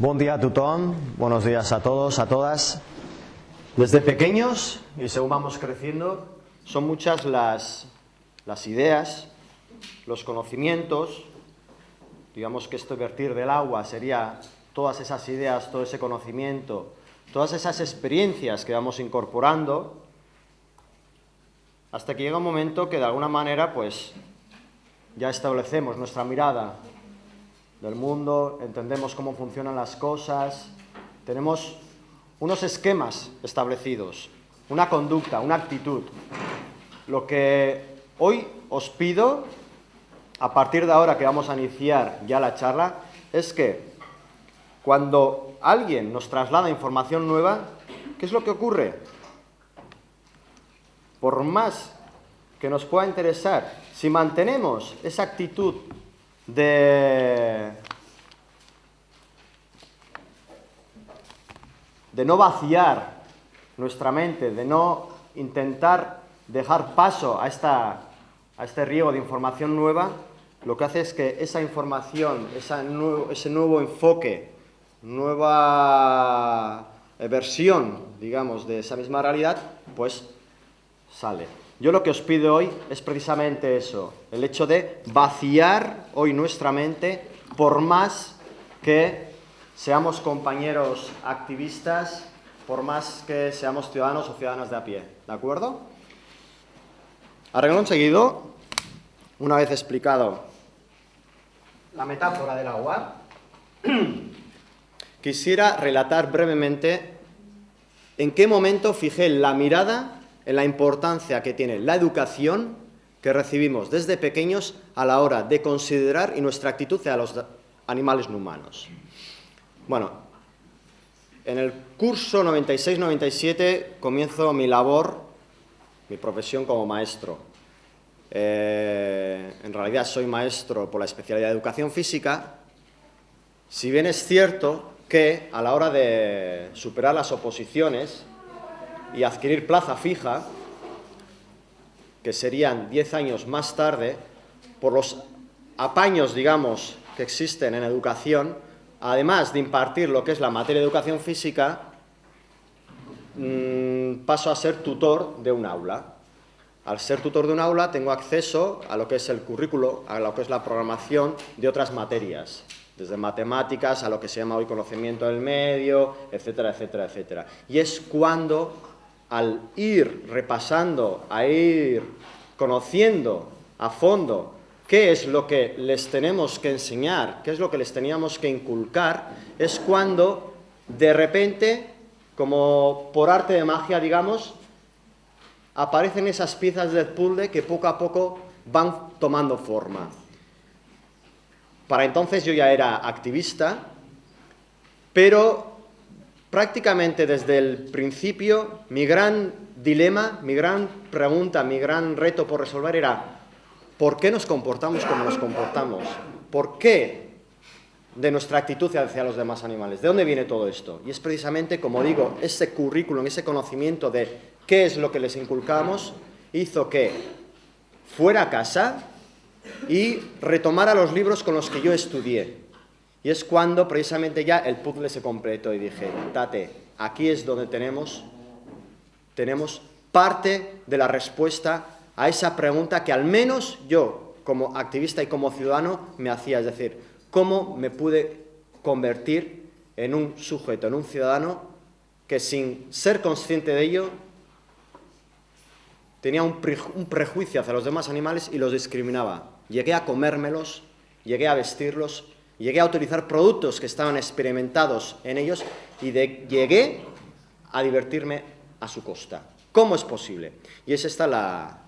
Buen día a buenos días a todos, a todas. Desde pequeños y según vamos creciendo, son muchas las, las ideas, los conocimientos, digamos que este vertir del agua sería todas esas ideas, todo ese conocimiento, todas esas experiencias que vamos incorporando, hasta que llega un momento que de alguna manera pues ya establecemos nuestra mirada del mundo, entendemos cómo funcionan las cosas, tenemos unos esquemas establecidos, una conducta, una actitud. Lo que hoy os pido, a partir de ahora que vamos a iniciar ya la charla, es que cuando alguien nos traslada información nueva, ¿qué es lo que ocurre? Por más que nos pueda interesar, si mantenemos esa actitud de, de no vaciar nuestra mente, de no intentar dejar paso a, esta, a este riego de información nueva, lo que hace es que esa información, esa ese nuevo enfoque, nueva versión, digamos, de esa misma realidad, pues sale. Yo lo que os pido hoy es precisamente eso, el hecho de vaciar hoy nuestra mente por más que seamos compañeros activistas, por más que seamos ciudadanos o ciudadanas de a pie, ¿de acuerdo? Arreglo seguido, una vez explicado la metáfora del agua, quisiera relatar brevemente en qué momento fijé la mirada en la importancia que tiene la educación que recibimos desde pequeños a la hora de considerar y nuestra actitud hacia los animales no humanos. Bueno, en el curso 96-97 comienzo mi labor, mi profesión como maestro. Eh, en realidad soy maestro por la especialidad de educación física, si bien es cierto que a la hora de superar las oposiciones y adquirir plaza fija, que serían 10 años más tarde, por los apaños, digamos, que existen en educación, además de impartir lo que es la materia de educación física, mm, paso a ser tutor de un aula. Al ser tutor de un aula tengo acceso a lo que es el currículo, a lo que es la programación de otras materias, desde matemáticas a lo que se llama hoy conocimiento del medio, etcétera, etcétera, etcétera. Y es cuando al ir repasando, a ir conociendo a fondo qué es lo que les tenemos que enseñar, qué es lo que les teníamos que inculcar, es cuando de repente, como por arte de magia, digamos, aparecen esas piezas del puzzle que poco a poco van tomando forma. Para entonces yo ya era activista, pero prácticamente desde el principio, mi gran dilema, mi gran pregunta, mi gran reto por resolver era ¿por qué nos comportamos como nos comportamos? ¿Por qué de nuestra actitud hacia los demás animales? ¿De dónde viene todo esto? Y es precisamente, como digo, ese currículum, ese conocimiento de qué es lo que les inculcamos, hizo que fuera a casa y retomara los libros con los que yo estudié. Y es cuando precisamente ya el puzzle se completó y dije, Tate, aquí es donde tenemos, tenemos parte de la respuesta a esa pregunta que al menos yo, como activista y como ciudadano, me hacía. Es decir, ¿cómo me pude convertir en un sujeto, en un ciudadano que sin ser consciente de ello tenía un, prejuicio hacia los demás animales y los discriminaba? Llegué a comérmelos, llegué a vestirlos, Llegué a utilizar productos que estaban experimentados en ellos y llegué a divertirme a su costa. ¿Cómo es posible? Y es esta la,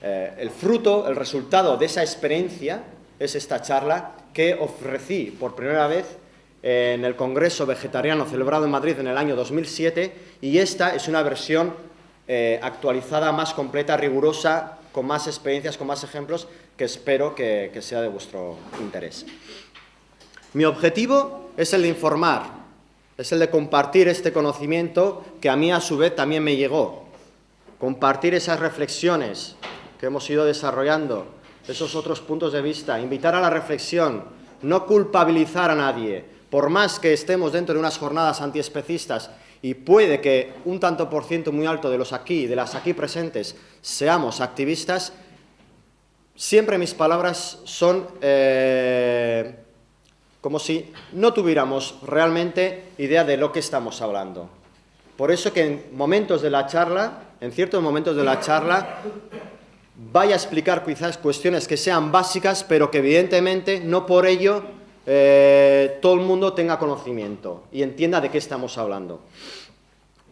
eh, el fruto, el resultado de esa experiencia, es esta charla que ofrecí por primera vez en el Congreso Vegetariano celebrado en Madrid en el año 2007 y esta es una versión eh, actualizada, más completa, rigurosa, con más experiencias, con más ejemplos, que espero que sea de vuestro interés. Mi objetivo es el de informar, es el de compartir este conocimiento que a mí a su vez también me llegó. Compartir esas reflexiones que hemos ido desarrollando, esos otros puntos de vista, invitar a la reflexión, no culpabilizar a nadie, por más que estemos dentro de unas jornadas antiespecistas y puede que un tanto por ciento muy alto de los aquí, de las aquí presentes, seamos activistas, siempre mis palabras son eh, como si no tuviéramos realmente idea de lo que estamos hablando. Por eso que en momentos de la charla, en ciertos momentos de la charla, vaya a explicar quizás cuestiones que sean básicas, pero que evidentemente no por ello eh, todo el mundo tenga conocimiento y entienda de qué estamos hablando.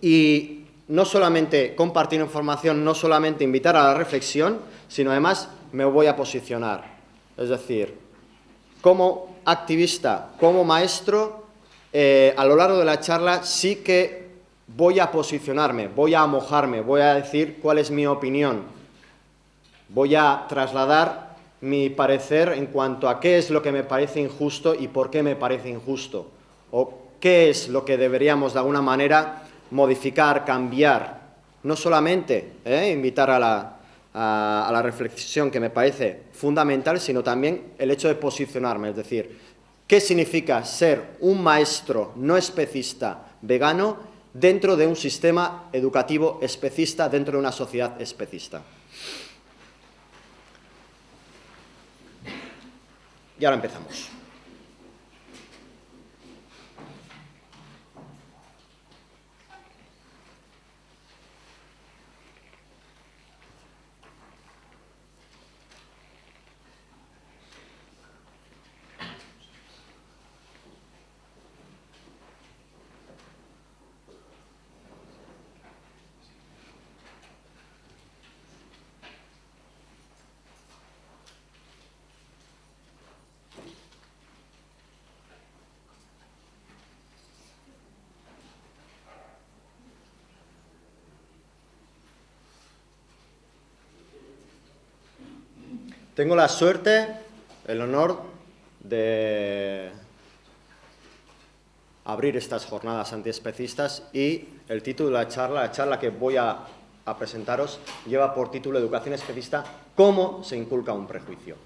Y no solamente compartir información, no solamente invitar a la reflexión, sino además me voy a posicionar. Es decir, como activista, como maestro, eh, a lo largo de la charla sí que voy a posicionarme, voy a mojarme, voy a decir cuál es mi opinión, voy a trasladar mi parecer en cuanto a qué es lo que me parece injusto y por qué me parece injusto, o qué es lo que deberíamos de alguna manera modificar, cambiar, no solamente eh, invitar a la, a, la reflexión que me parece fundamental, sino también el hecho de posicionarme, es decir, ¿qué significa ser un maestro no especista vegano dentro de un sistema educativo especista, dentro de una sociedad especista? Y ahora empezamos. Tengo la suerte, el honor de abrir estas jornadas antiespecistas y el título de la charla, la charla que voy a, presentaros, lleva por título Educación especista, ¿cómo se inculca un prejuicio?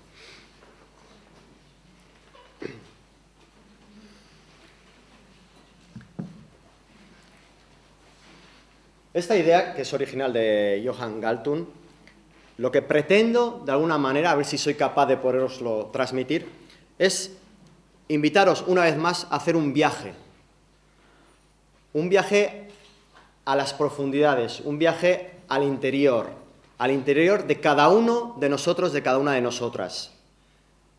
Esta idea, que es original de Johann Galtung, lo que pretendo, de alguna manera, a ver si soy capaz de poderoslo transmitir, es invitaros una vez más a hacer un viaje. Un viaje a las profundidades, un viaje al interior, al interior de cada uno de nosotros, de cada una de nosotras.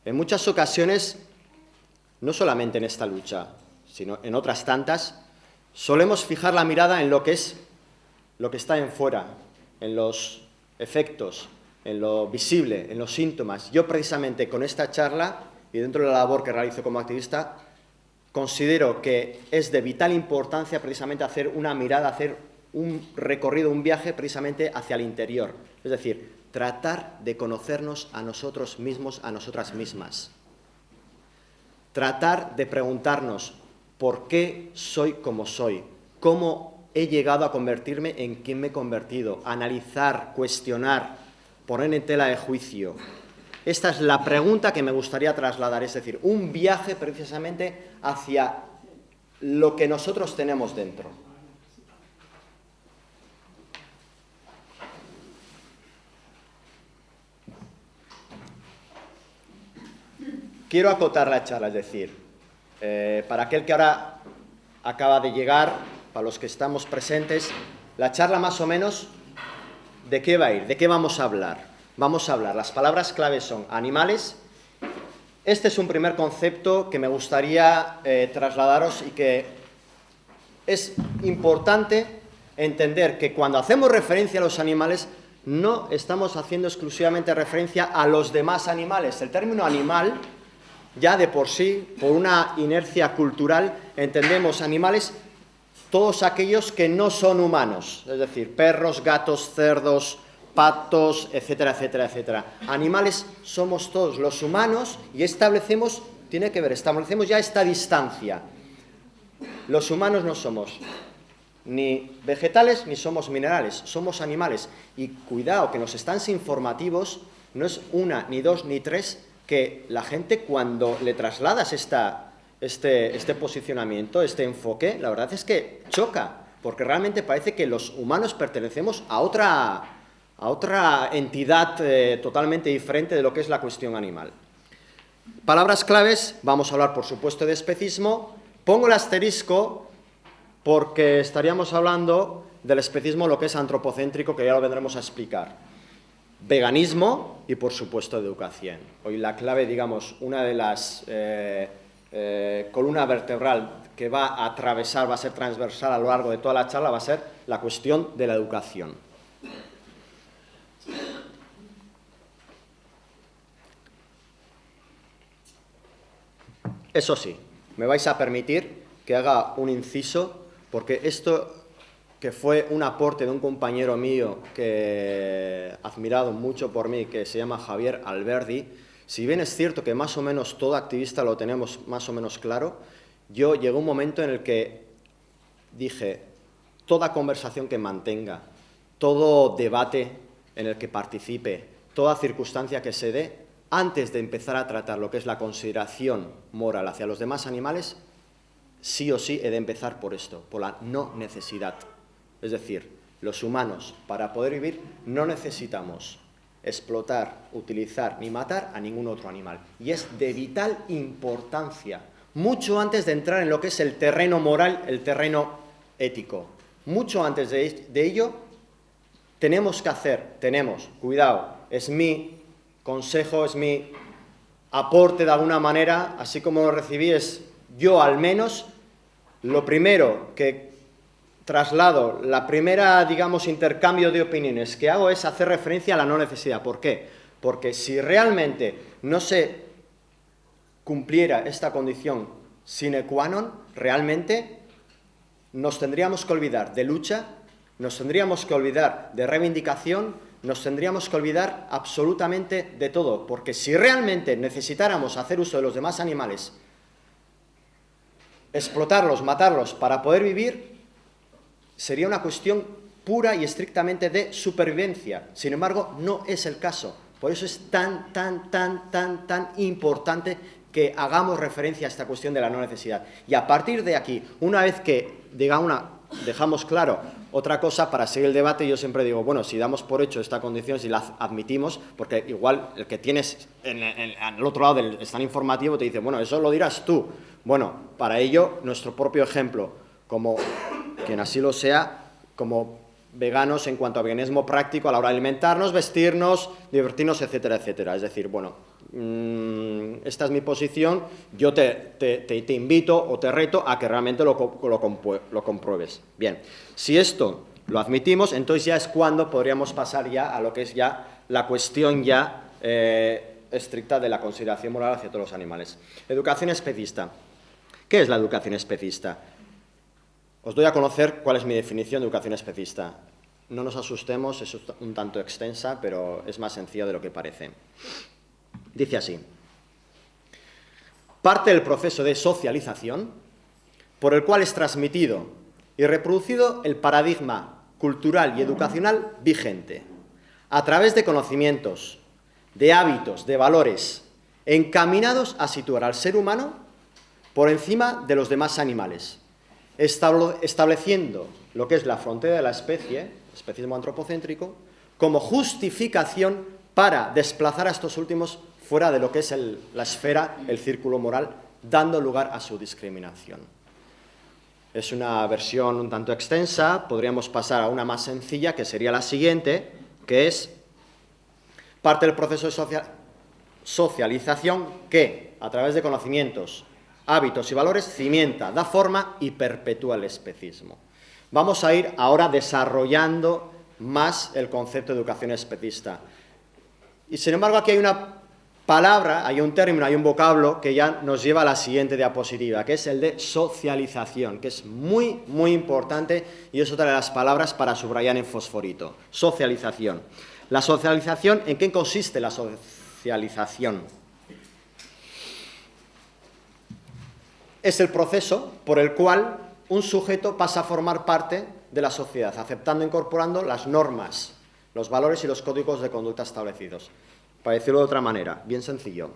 En muchas ocasiones, no solamente en esta lucha, sino en otras tantas, solemos fijar la mirada en lo que es lo que está en fuera, en los efectos, en lo visible, en los síntomas. Yo precisamente con esta charla y dentro de la labor que realizo como activista, considero que es de vital importancia precisamente hacer una mirada, hacer un recorrido, un viaje precisamente hacia el interior. Es decir, tratar de conocernos a nosotros mismos, a nosotras mismas. Tratar de preguntarnos por qué soy como soy, cómo he llegado a convertirme en quien me he convertido, analizar, cuestionar, poner en tela de juicio. Esta es la pregunta que me gustaría trasladar, es decir, un viaje precisamente hacia lo que nosotros tenemos dentro. Quiero acotar la charla, es decir, eh, para aquel que ahora acaba de llegar, para los que estamos presentes, la charla más o menos, ¿de qué va a ir? ¿De qué vamos a hablar? Vamos a hablar, las palabras claves son animales. Este es un primer concepto que me gustaría eh, trasladaros y que es importante entender que cuando hacemos referencia a los animales no estamos haciendo exclusivamente referencia a los demás animales. El término animal, ya de por sí, por una inercia cultural, entendemos animales todos aquellos que no son humanos, es decir, perros, gatos, cerdos, patos, etcétera, etcétera, etcétera. Animales somos todos los humanos y establecemos, tiene que ver, establecemos ya esta distancia. Los humanos no somos ni vegetales ni somos minerales, somos animales. Y cuidado, que los stands informativos no es una, ni dos, ni tres, que la gente cuando le trasladas esta este, este posicionamiento, este enfoque, la verdad es que choca, porque realmente parece que los humanos pertenecemos a otra, a otra entidad eh, totalmente diferente de lo que es la cuestión animal. Palabras claves, vamos a hablar por supuesto de especismo, pongo el asterisco porque estaríamos hablando del especismo lo que es antropocéntrico, que ya lo vendremos a explicar. Veganismo y por supuesto educación. Hoy la clave, digamos, una de las eh, eh, columna vertebral que va a atravesar, va a ser transversal a lo largo de toda la charla, va a ser la cuestión de la educación. Eso sí, me vais a permitir que haga un inciso, porque esto que fue un aporte de un compañero mío que admirado mucho por mí, que se llama Javier Alberdi, si bien es cierto que más o menos todo activista lo tenemos más o menos claro, yo llegó un momento en el que dije, toda conversación que mantenga, todo debate en el que participe, toda circunstancia que se dé, antes de empezar a tratar lo que es la consideración moral hacia los demás animales, sí o sí he de empezar por esto, por la no necesidad. Es decir, los humanos, para poder vivir, no necesitamos explotar, utilizar ni matar a ningún otro animal. Y es de vital importancia, mucho antes de entrar en lo que es el terreno moral, el terreno ético. Mucho antes de, ello, tenemos que hacer, tenemos, cuidado, es mi consejo, es mi aporte de alguna manera, así como lo recibí, es yo al menos, lo primero que traslado, la primera, digamos, intercambio de opiniones que hago es hacer referencia a la no necesidad. ¿Por qué? Porque si realmente no se cumpliera esta condición sine qua non, realmente nos tendríamos que olvidar de lucha, nos tendríamos que olvidar de reivindicación, nos tendríamos que olvidar absolutamente de todo, porque si realmente necesitáramos hacer uso de los demás animales, explotarlos, matarlos para poder vivir, sería una cuestión pura y estrictamente de supervivencia. Sin embargo, no es el caso. Por eso es tan, tan, tan, tan, tan importante que hagamos referencia a esta cuestión de la no necesidad. Y a partir de aquí, una vez que diga una, dejamos claro otra cosa para seguir el debate, yo siempre digo, bueno, si damos por hecho esta condición, si la admitimos, porque igual el que tienes en, otro lado del stand informativo te dice, bueno, eso lo dirás tú. Bueno, para ello, nuestro propio ejemplo, como quien así lo sea, como veganos en cuanto a veganismo práctico a la hora de alimentarnos, vestirnos, divertirnos, etcétera, etcétera. Es decir, bueno, mm, esta es mi posición, yo te, te, invito o te reto a que realmente lo, lo, compruebes. Bien, si esto lo admitimos, entonces ya es cuando podríamos pasar ya a lo que es ya la cuestión ya eh, estricta de la consideración moral hacia todos los animales. Educación especista. ¿Qué es la educación especista? Os doy a conocer cuál es mi definición de educación especista. No nos asustemos, es un tanto extensa, pero es más sencilla de lo que parece. Dice así. Parte del proceso de socialización por el cual es transmitido y reproducido el paradigma cultural y educacional vigente, a través de conocimientos, de hábitos, de valores, encaminados a situar al ser humano por encima de los demás animales, estableciendo lo que es la frontera de la especie, especismo antropocéntrico, como justificación para desplazar a estos últimos fuera de lo que es la esfera, el círculo moral, dando lugar a su discriminación. Es una versión un tanto extensa, podríamos pasar a una más sencilla, que sería la siguiente, que es parte del proceso de socialización que, a través de conocimientos, hábitos y valores, cimienta, da forma y perpetúa el especismo. Vamos a ir ahora desarrollando más el concepto de educación especista. Y sin embargo aquí hay una palabra, hay un término, hay un vocablo que ya nos lleva a la siguiente diapositiva, que es el de socialización, que es muy, muy importante y es otra de las palabras para subrayar en fosforito. Socialización. La socialización, ¿en qué consiste la socialización? Es el proceso por el cual un sujeto pasa a formar parte de la sociedad, aceptando e incorporando las normas, los valores y los códigos de conducta establecidos. Para decirlo de otra manera, bien sencillo.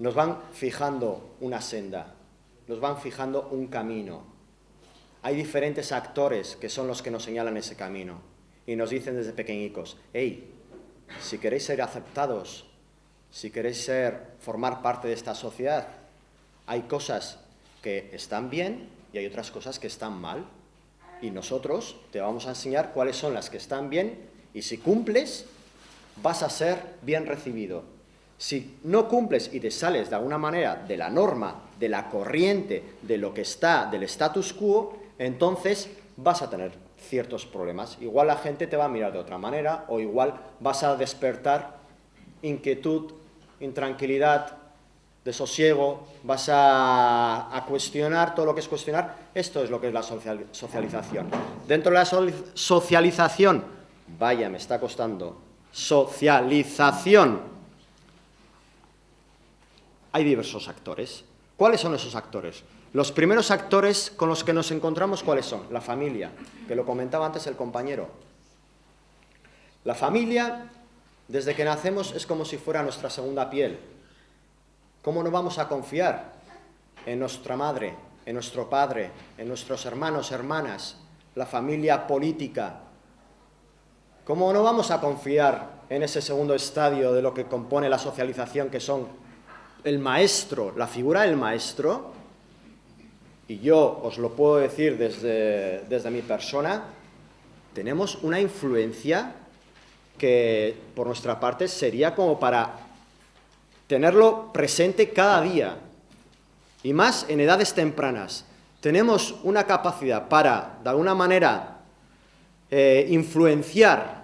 nos van fijando una senda, nos van fijando un camino. Hay diferentes actores que son los que nos señalan ese camino y nos dicen desde pequeñicos, hey, si queréis ser aceptados, si queréis ser, formar parte de esta sociedad, hay cosas que están bien y hay otras cosas que están mal. Y nosotros te vamos a enseñar cuáles son las que están bien y si cumples, vas a ser bien recibido. Si no cumples y te sales de alguna manera de la norma, de la corriente, de lo que está, del status quo, entonces vas a tener ciertos problemas. Igual la gente te va a mirar de otra manera o igual vas a despertar inquietud, intranquilidad, desosiego, vas a, cuestionar todo lo que es cuestionar. Esto es lo que es la socialización. Dentro de la socialización, vaya, me está costando, socialización, hay diversos actores. ¿Cuáles son esos actores? Los primeros actores con los que nos encontramos, ¿cuáles son? La familia, que lo comentaba antes el compañero. La familia, desde que nacemos, es como si fuera nuestra segunda piel. ¿Cómo no vamos a confiar en nuestra madre, en nuestro padre, en nuestros hermanos, hermanas, la familia política? ¿Cómo no vamos a confiar en ese segundo estadio de lo que compone la socialización, que son el maestro, la figura del maestro, y yo os lo puedo decir desde, desde mi persona, tenemos una influencia que por nuestra parte sería como para tenerlo presente cada día, y más en edades tempranas. Tenemos una capacidad para, de alguna manera, eh, influenciar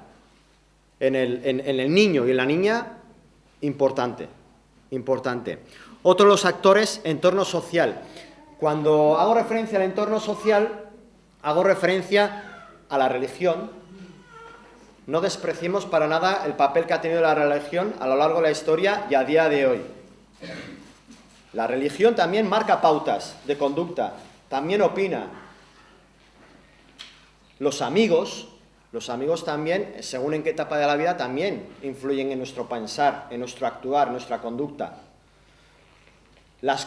en el, niño y en la niña importante, importante. Otro de los actores, entorno social. Cuando hago referencia al entorno social, hago referencia a la religión. No despreciemos para nada el papel que ha tenido la religión a lo largo de la historia y a día de hoy. La religión también marca pautas de conducta, también opina. Los amigos, los amigos también, según en qué etapa de la vida, también influyen en nuestro pensar, en nuestro actuar, en nuestra conducta. Las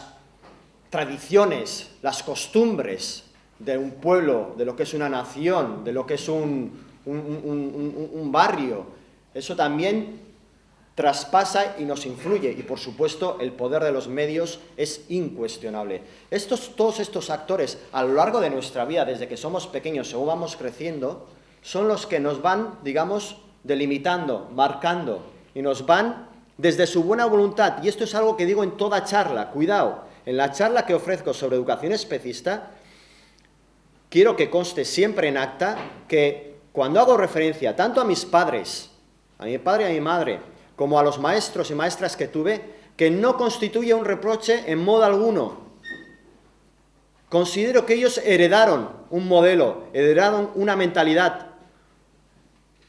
tradiciones, las costumbres de un pueblo, de lo que es una nación, de lo que es un, barrio, eso también traspasa y nos influye y por supuesto el poder de los medios es incuestionable. Estos, todos estos actores a lo largo de nuestra vida, desde que somos pequeños, según vamos creciendo, son los que nos van, digamos, delimitando, marcando y nos van desde su buena voluntad, y esto es algo que digo en toda charla, cuidado, en la charla que ofrezco sobre educación especista, quiero que conste siempre en acta que cuando hago referencia tanto a mis padres, a mi padre y a mi madre, como a los maestros y maestras que tuve, que no constituye un reproche en modo alguno. Considero que ellos heredaron un modelo, heredaron una mentalidad,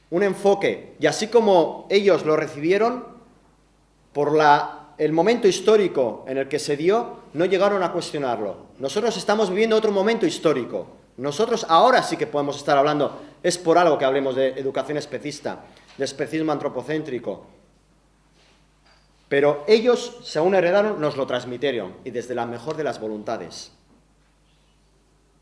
un enfoque, y así como ellos lo recibieron, por el momento histórico en el que se dio, no llegaron a cuestionarlo. Nosotros estamos viviendo otro momento histórico. Nosotros ahora sí que podemos estar hablando, es por algo que hablemos de educación especista, de especismo antropocéntrico. Pero ellos, según heredaron, nos lo transmitieron, y desde la mejor de las voluntades.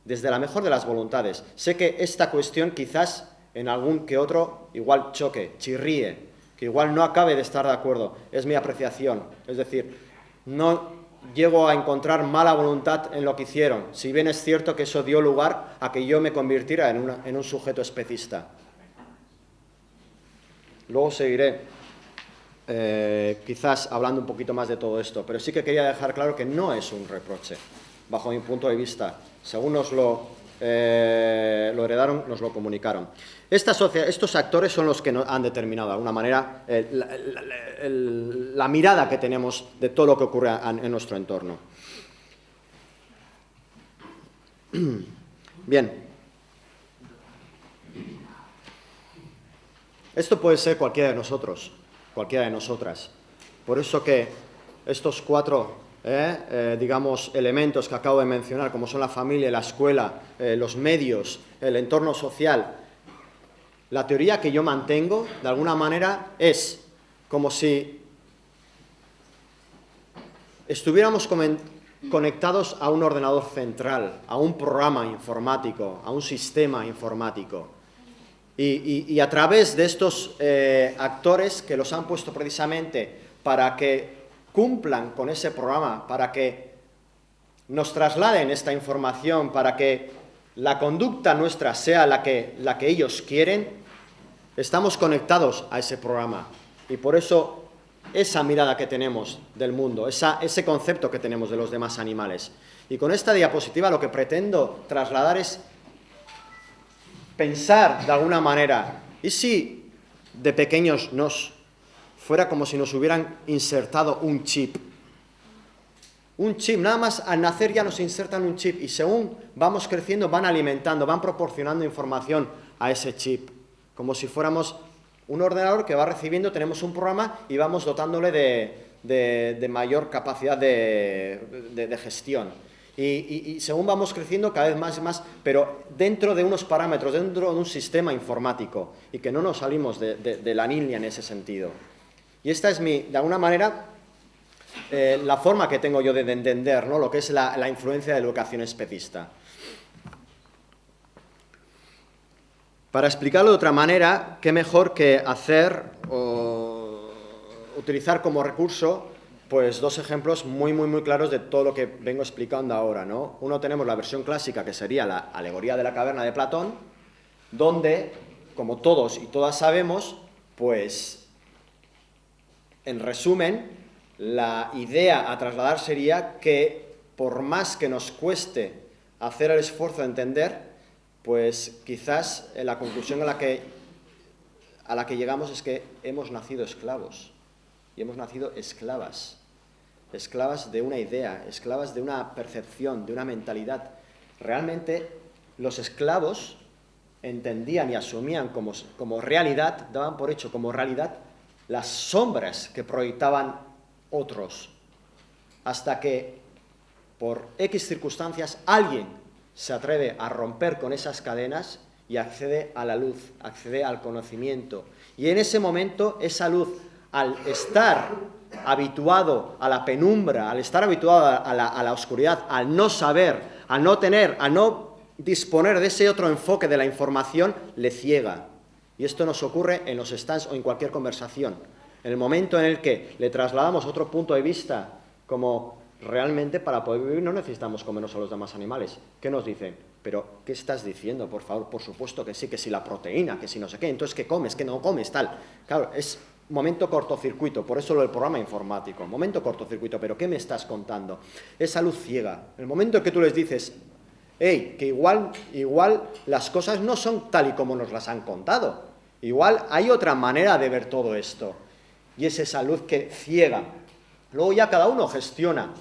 Desde la mejor de las voluntades. Sé que esta cuestión quizás en algún que otro igual choque, chirríe, que igual no acabe de estar de acuerdo, es mi apreciación. Es decir, no llego a encontrar mala voluntad en lo que hicieron, si bien es cierto que eso dio lugar a que yo me convirtiera en, un sujeto especista. Luego seguiré, eh, quizás hablando un poquito más de todo esto, pero sí que quería dejar claro que no es un reproche, bajo mi punto de vista, según nos lo, eh, lo heredaron, nos lo comunicaron estos actores son los que han determinado de alguna manera la, mirada que tenemos de todo lo que ocurre en nuestro entorno. Bien. Esto puede ser cualquiera de nosotros, cualquiera de nosotras. Por eso que estos cuatro, eh, eh, digamos, elementos que acabo de mencionar, como son la familia, la escuela, eh, los medios, el entorno social, la teoría que yo mantengo, de alguna manera, es como si estuviéramos conectados a un ordenador central, a un programa informático, a un sistema informático. Y, a través de estos actores que los han puesto precisamente para que cumplan con ese programa, para que nos trasladen esta información, para que la conducta nuestra sea la que, la que ellos quieren, estamos conectados a ese programa. Y por eso esa mirada que tenemos del mundo, ese concepto que tenemos de los demás animales. Y con esta diapositiva lo que pretendo trasladar es pensar de alguna manera, ¿y si de pequeños nos fuera como si nos hubieran insertado un chip? Un chip, nada más al nacer ya nos insertan un chip y según vamos creciendo van alimentando, van proporcionando información a ese chip, como si fuéramos un ordenador que va recibiendo, tenemos un programa y vamos dotándole de, mayor capacidad de, gestión. Y, según vamos creciendo cada vez más y más, pero dentro de unos parámetros, dentro de un sistema informático, y que no nos salimos de, la línea en ese sentido. Y esta es mi, de alguna manera, eh, la forma que tengo yo de, entender ¿no? lo que es la, influencia de la educación especista. Para explicarlo de otra manera, qué mejor que hacer o utilizar como recurso pues dos ejemplos muy, muy, muy claros de todo lo que vengo explicando ahora. ¿no? Uno tenemos la versión clásica, que sería la alegoría de la caverna de Platón, donde, como todos y todas sabemos, pues, en resumen, la idea a trasladar sería que, por más que nos cueste hacer el esfuerzo de entender, pues quizás eh, la conclusión a la, que, a la que llegamos es que hemos nacido esclavos y hemos nacido esclavas, esclavas de una idea, esclavas de una percepción, de una mentalidad. Realmente los esclavos entendían y asumían como, como realidad, daban por hecho como realidad las sombras que proyectaban otros, hasta que por X circunstancias alguien se atreve a romper con esas cadenas y accede a la luz, accede al conocimiento. Y en ese momento, esa luz, al estar habituado a la penumbra, al estar habituado a la, oscuridad, al no saber, al no tener, a no disponer de ese otro enfoque de la información, le ciega. Y esto nos ocurre en los stands o en cualquier conversación. En el momento en el que le trasladamos otro punto de vista, como realmente para poder vivir no necesitamos comernos a los demás animales. ¿Qué nos dicen? Pero, ¿qué estás diciendo? Por favor, por supuesto que sí, que si la proteína, que si no sé qué, entonces, ¿qué comes? ¿Qué no comes? Tal. Claro, es momento cortocircuito, por eso lo del programa informático, momento cortocircuito, pero ¿qué me estás contando? Esa luz ciega. El momento que tú les dices, hey, que igual, igual las cosas no son tal y como nos las han contado, igual hay otra manera de ver todo esto, y es esa luz que ciega. Luego ya cada uno gestiona.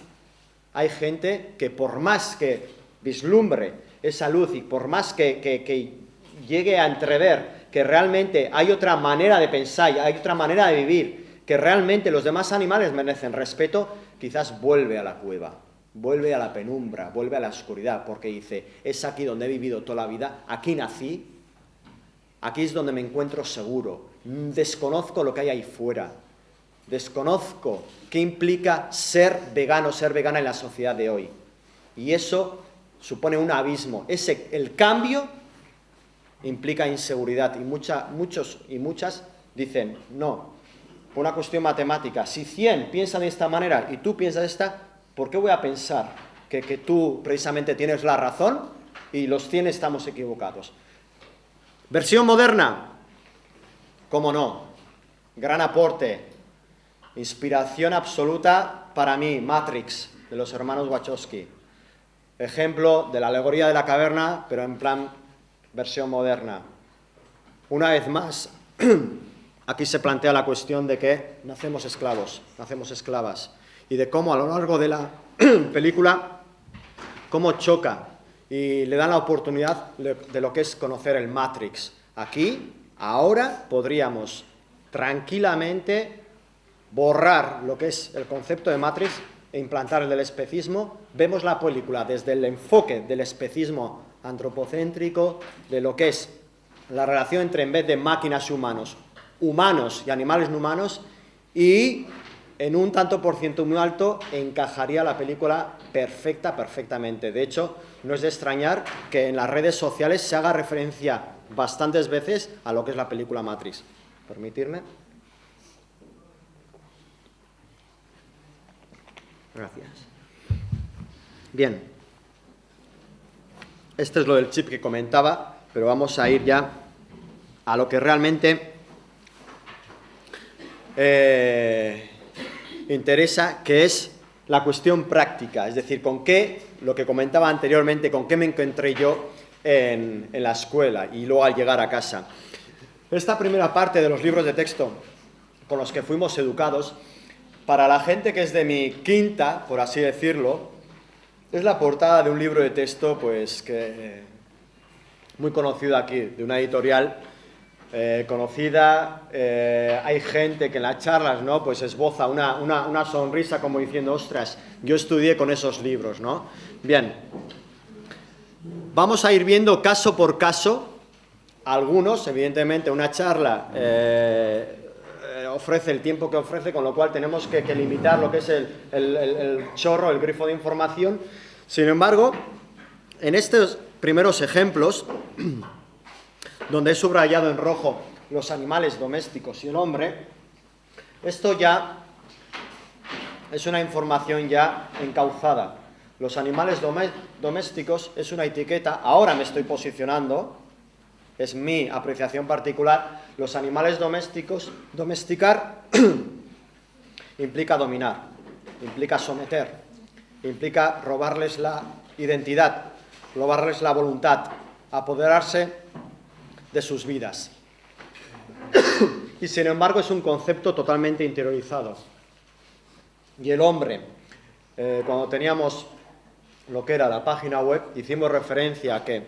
Hay gente que por más que vislumbre esa luz y por más que, llegue a entrever que realmente hay otra manera de pensar, hay otra manera de vivir, que realmente los demás animales merecen respeto, quizás vuelve a la cueva, vuelve a la penumbra, vuelve a la oscuridad, porque dice, es aquí donde he vivido toda la vida, aquí nací, aquí es donde me encuentro seguro, desconozco lo que hay ahí fuera, desconozco qué implica ser vegano, ser vegana en la sociedad de hoy. Y eso supone un abismo. Ese, el cambio implica inseguridad y muchos y muchas dicen, no, una cuestión matemática, si 100 piensan de esta manera y tú piensas de esta, ¿por qué voy a pensar que, tú precisamente tienes la razón y los 100 estamos equivocados? Versión moderna, ¿cómo no? Gran aporte, Inspiración absoluta para mí, Matrix, de los hermanos Wachowski. Ejemplo de la alegoría de la caverna, pero en plan versión moderna. Una vez más, aquí se plantea la cuestión de que nacemos esclavos, nacemos esclavas, y de cómo a lo largo de la película, cómo choca y le dan la oportunidad de lo que es conocer el Matrix. Aquí, ahora, podríamos tranquilamente borrar lo que es el concepto de Matrix e implantar el del especismo, vemos la película desde el enfoque del especismo antropocéntrico, de lo que es la relación entre, en vez de máquinas y humanos, humanos y animales no humanos, y en un tanto por ciento muy alto encajaría la película perfecta, perfectamente. De hecho, no es de extrañar que en las redes sociales se haga referencia bastantes veces a lo que es la película Matrix. Permitirme. Gracias. Bien. Este es lo del chip que comentaba, pero vamos a ir ya a lo que realmente eh, interesa, que es la cuestión práctica, es decir, con qué, lo que comentaba anteriormente, con qué me encontré yo en, la escuela y luego al llegar a casa. Esta primera parte de los libros de texto con los que fuimos educados, para la gente que es de mi quinta, por así decirlo, es la portada de un libro de texto pues que muy conocido aquí, de una editorial eh, conocida, eh, hay gente que en las charlas ¿no? pues esboza una, una, una, sonrisa como diciendo, ostras, yo estudié con esos libros. ¿no? Bien, vamos a ir viendo caso por caso, algunos, evidentemente, una charla eh, ofrece el tiempo que ofrece, con lo cual tenemos que, que limitar lo que es el, el, el chorro, el grifo de información. Sin embargo, en estos primeros ejemplos, donde he subrayado en rojo los animales domésticos y el hombre, esto ya es una información ya encauzada. Los animales domésticos es una etiqueta, ahora me estoy posicionando, es mi apreciación particular, los animales domésticos, domesticar implica dominar, implica someter, implica robarles la identidad, robarles la voluntad, apoderarse de sus vidas. y sin embargo es un concepto totalmente interiorizado. Y el hombre, eh, cuando teníamos lo que era la página web, hicimos referencia a que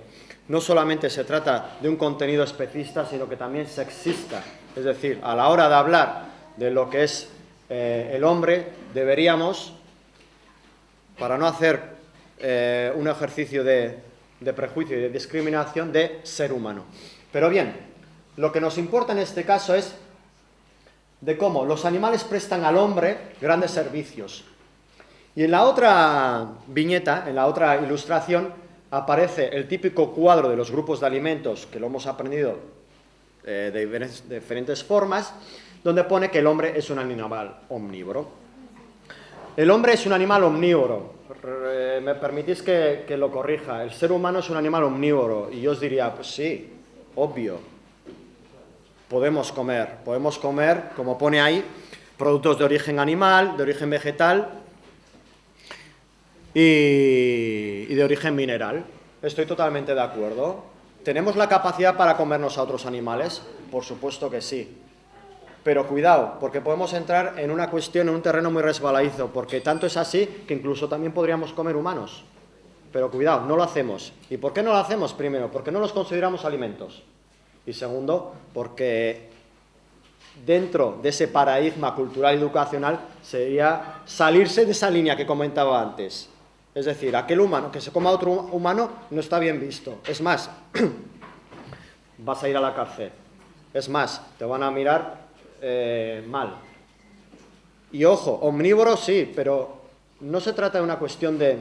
no solamente se trata de un contenido especista, sino que también sexista. Es decir, a la hora de hablar de lo que es eh, el hombre, deberíamos, para no hacer eh, un ejercicio de, de prejuicio y de discriminación, de ser humano. Pero bien, lo que nos importa en este caso es de cómo los animales prestan al hombre grandes servicios. Y en la otra viñeta, en la otra ilustración, aparece el típico cuadro de los grupos de alimentos, que lo hemos aprendido eh, de diferentes formas, donde pone que el hombre es un animal omnívoro. El hombre es un animal omnívoro. Me permitís que, que, lo corrija. El ser humano es un animal omnívoro. Y yo os diría, pues sí, obvio. Podemos comer, podemos comer, como pone ahí, productos de origen animal, de origen vegetal y, y de origen mineral. Estoy totalmente de acuerdo. ¿Tenemos la capacidad para comernos a otros animales? Por supuesto que sí. Pero cuidado, porque podemos entrar en una cuestión, en un terreno muy resbaladizo, porque tanto es así que incluso también podríamos comer humanos. Pero cuidado, no lo hacemos. ¿Y por qué no lo hacemos? Primero, porque no los consideramos alimentos. Y segundo, porque dentro de ese paradigma cultural y educacional sería salirse de esa línea que comentaba antes. Es decir, aquel humano que se coma a otro humano no está bien visto. Es más, vas a ir a la cárcel. Es más, te van a mirar eh, mal. Y ojo, omnívoro sí, pero no se trata de una cuestión de,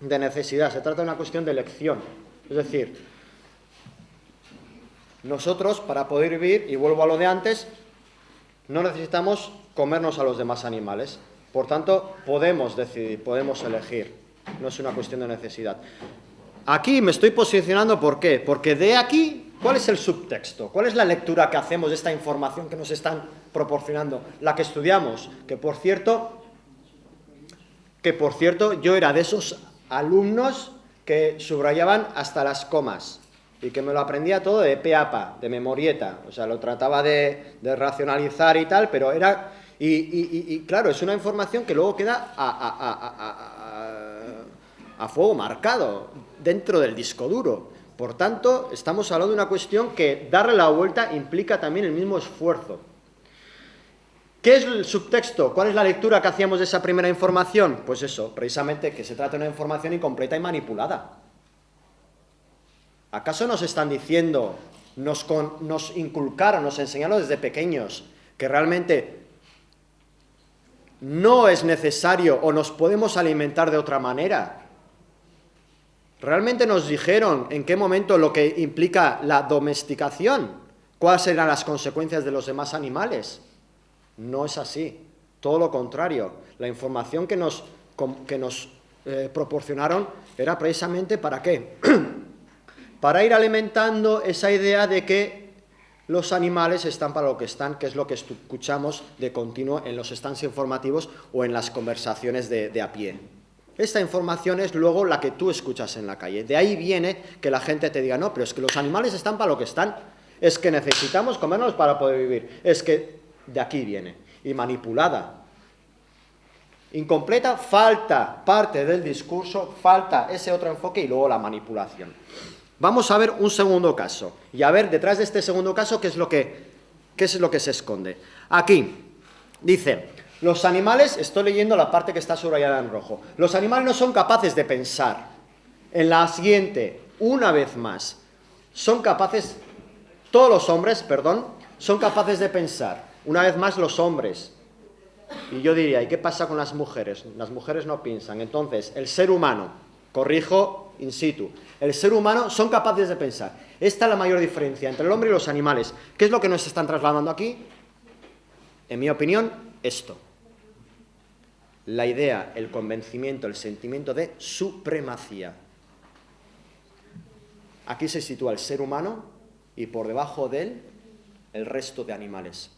de necesidad, se trata de una cuestión de elección. Es decir, nosotros, para poder vivir, y vuelvo a lo de antes, no necesitamos comernos a los demás animales. Por tanto, podemos decidir, podemos elegir. No es una cuestión de necesidad. Aquí me estoy posicionando, ¿por qué? Porque de aquí, ¿cuál es el subtexto? ¿Cuál es la lectura que hacemos de esta información que nos están proporcionando? La que estudiamos, que por cierto, que por cierto, yo era de esos alumnos que subrayaban hasta las comas y que me lo aprendía todo de pe a pa, de memorieta, o sea, lo trataba de, racionalizar y tal, pero era... Y, claro, es una información que luego queda a, a, a, fuego marcado dentro del disco duro. Por tanto, estamos hablando de una cuestión que darle la vuelta implica también el mismo esfuerzo. ¿Qué es el subtexto? ¿Cuál es la lectura que hacíamos de esa primera información? Pues eso, precisamente que se trata de una información incompleta y manipulada. ¿Acaso nos están diciendo, nos, nos inculcaron, nos enseñaron desde pequeños que realmente no es necesario o nos podemos alimentar de otra manera. ¿Realmente nos dijeron en qué momento lo que implica la domesticación? ¿Cuáles serán las consecuencias de los demás animales? No es así, todo lo contrario. La información que nos, que nos eh, proporcionaron era precisamente para qué? para ir alimentando esa idea de que los animales están para lo que están, que es lo que escuchamos de continuo en los stands informativos o en las conversaciones de, a pie. Esta información es luego la que tú escuchas en la calle. De ahí viene que la gente te diga, no, pero es que los animales están para lo que están, es que necesitamos comernos para poder vivir, es que de aquí viene, y manipulada. Incompleta, falta parte del discurso, falta ese otro enfoque y luego la manipulación. Vamos a ver un segundo caso y a ver detrás de este segundo caso qué es lo que, qué es lo que se esconde. Aquí dice, los animales, estoy leyendo la parte que está subrayada en rojo, los animales no son capaces de pensar. En la siguiente, una vez más, son capaces, todos los hombres, perdón, son capaces de pensar. Una vez más los hombres. Y yo diría, ¿y qué pasa con las mujeres? Las mujeres no piensan. Entonces, el ser humano, corrijo in situ, el ser humano son capaces de pensar. Esta es la mayor diferencia entre el hombre y los animales. ¿Qué es lo que nos están trasladando aquí? En mi opinión, esto. La idea, el convencimiento, el sentimiento de supremacía. Aquí se sitúa el ser humano y por debajo de él el resto de animales.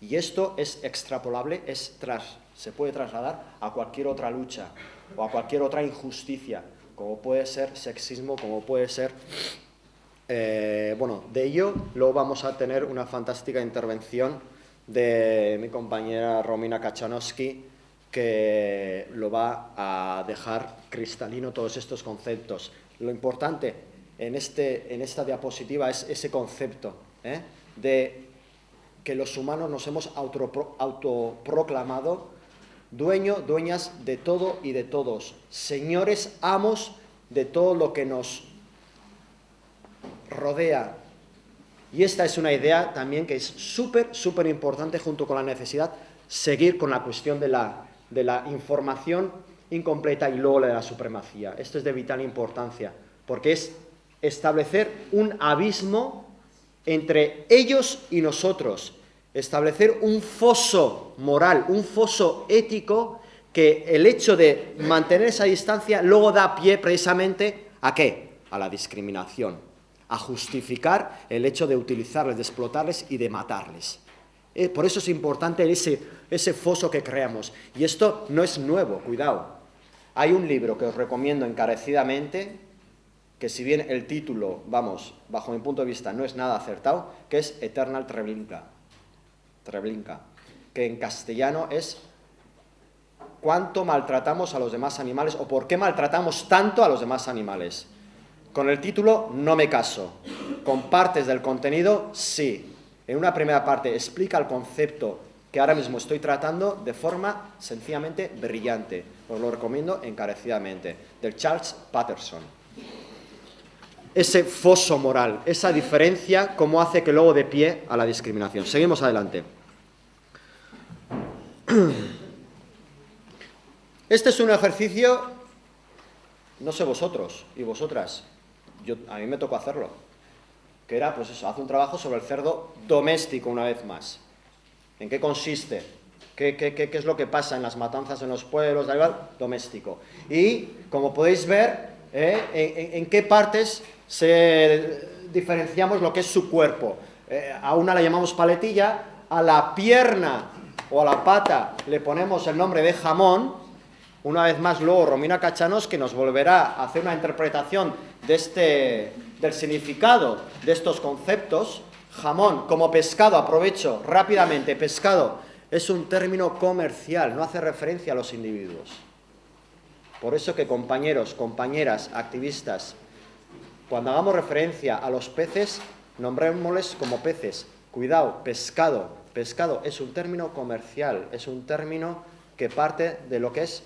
Y esto es extrapolable, es tras, se puede trasladar a cualquier otra lucha o a cualquier otra injusticia, como puede ser sexismo, como puede ser... Eh, bueno, de ello luego vamos a tener una fantástica intervención de mi compañera Romina Kachanowski, que lo va a dejar cristalino todos estos conceptos. Lo importante en, este, en esta diapositiva es ese concepto ¿eh? de que los humanos nos hemos autoproclamado dueño, dueñas de todo y de todos, señores, amos de todo lo que nos rodea. Y esta es una idea también que es súper, súper importante junto con la necesidad seguir con la cuestión de la, de la información incompleta y luego la de la supremacía. Esto es de vital importancia, porque es establecer un abismo entre ellos y nosotros, establecer un foso moral, un foso ético que el hecho de mantener esa distancia luego da pie precisamente a qué? A la discriminación, a justificar el hecho de utilizarles, de explotarles y de matarles. Eh, por eso es importante ese, ese foso que creamos. Y esto no es nuevo, cuidado. Hay un libro que os recomiendo encarecidamente, que si bien el título, vamos, bajo mi punto de vista, no es nada acertado, que es Eternal Treblinka. Treblinka, que en castellano es cuánto maltratamos a los demás animales o por qué maltratamos tanto a los demás animales. Con el título no me caso. Con partes del contenido sí. En una primera parte explica el concepto que ahora mismo estoy tratando de forma sencillamente brillante. Os lo recomiendo encarecidamente. Del Charles Patterson. Ese foso moral, esa diferencia, cómo hace que luego de pie a la discriminación. Seguimos adelante. Este es un ejercicio, no sé vosotros y vosotras, a mí me tocó hacerlo, que era, pues eso, hace un trabajo sobre el cerdo doméstico una vez más. ¿En qué consiste? ¿Qué, qué, es lo que pasa en las matanzas en los pueblos? Doméstico. Y, como podéis ver, ¿eh? en, qué partes se diferenciamos lo que es su cuerpo. Eh, a una la llamamos paletilla, a la pierna o a la pata le ponemos el nombre de jamón, una vez más, luego Romina Cachanos, que nos volverá a hacer una interpretación de este, del significado de estos conceptos. Jamón como pescado, aprovecho rápidamente, pescado es un término comercial, no hace referencia a los individuos. Por eso que compañeros, compañeras, activistas, cuando hagamos referencia a los peces, nombrémosles como peces. Cuidado, pescado. Pescado es un término comercial, es un término que parte de lo que es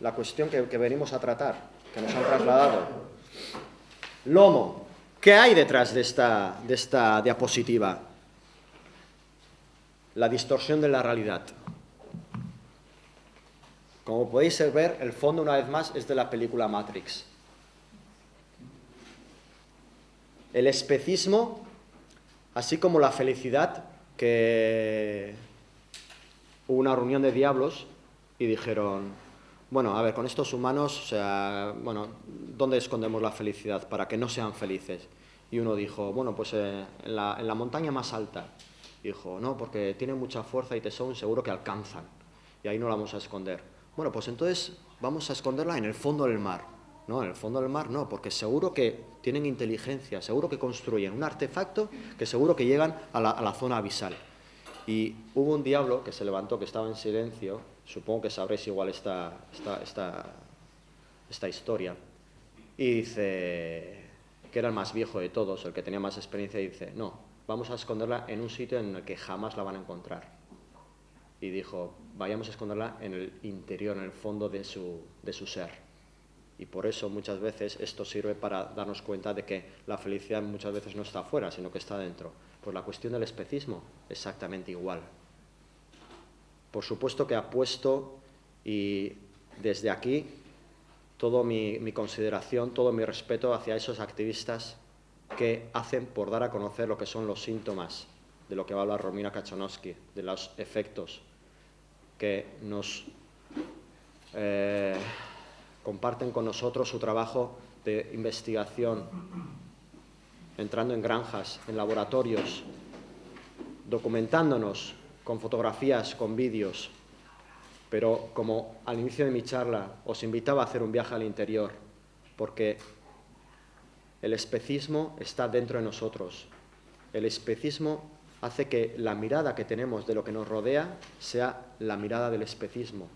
la cuestión que, venimos a tratar, que nos han trasladado. Lomo. ¿Qué hay detrás de esta, de esta diapositiva? La distorsión de la realidad. Como podéis ver, el fondo, una vez más, es de la película Matrix. El especismo, así como la felicidad, que hubo una reunión de diablos y dijeron, bueno, a ver, con estos humanos, o sea, bueno, ¿dónde escondemos la felicidad para que no sean felices? Y uno dijo, bueno, pues eh, en, la, en, la, montaña más alta. Y dijo, no, porque tienen mucha fuerza y tesón, seguro que alcanzan. Y ahí no la vamos a esconder. Bueno, pues entonces vamos a esconderla en el fondo del mar. No, en el fondo del mar no, porque seguro que tienen inteligencia, seguro que construyen un artefacto que seguro que llegan a la, zona abisal. Y hubo un diablo que se levantó, que estaba en silencio, supongo que sabréis igual esta, esta, esta, esta historia, y dice que era el más viejo de todos, el que tenía más experiencia, y dice, no, vamos a esconderla en un sitio en el que jamás la van a encontrar. Y dijo, vayamos a esconderla en el interior, en el fondo de su, de su ser. Y por eso muchas veces esto sirve para darnos cuenta de que la felicidad muchas veces no está afuera, sino que está dentro. Pues la cuestión del especismo, exactamente igual. Por supuesto que apuesto y desde aquí toda mi, consideración, todo mi respeto hacia esos activistas que hacen por dar a conocer lo que son los síntomas de lo que va a hablar Romina Kachanowski, de los efectos que nos eh, comparten con nosotros su trabajo de investigación, entrando en granjas, en laboratorios, documentándonos con fotografías, con vídeos, pero como al inicio de mi charla os invitaba a hacer un viaje al interior, porque el especismo está dentro de nosotros. El especismo hace que la mirada que tenemos de lo que nos rodea sea la mirada del especismo.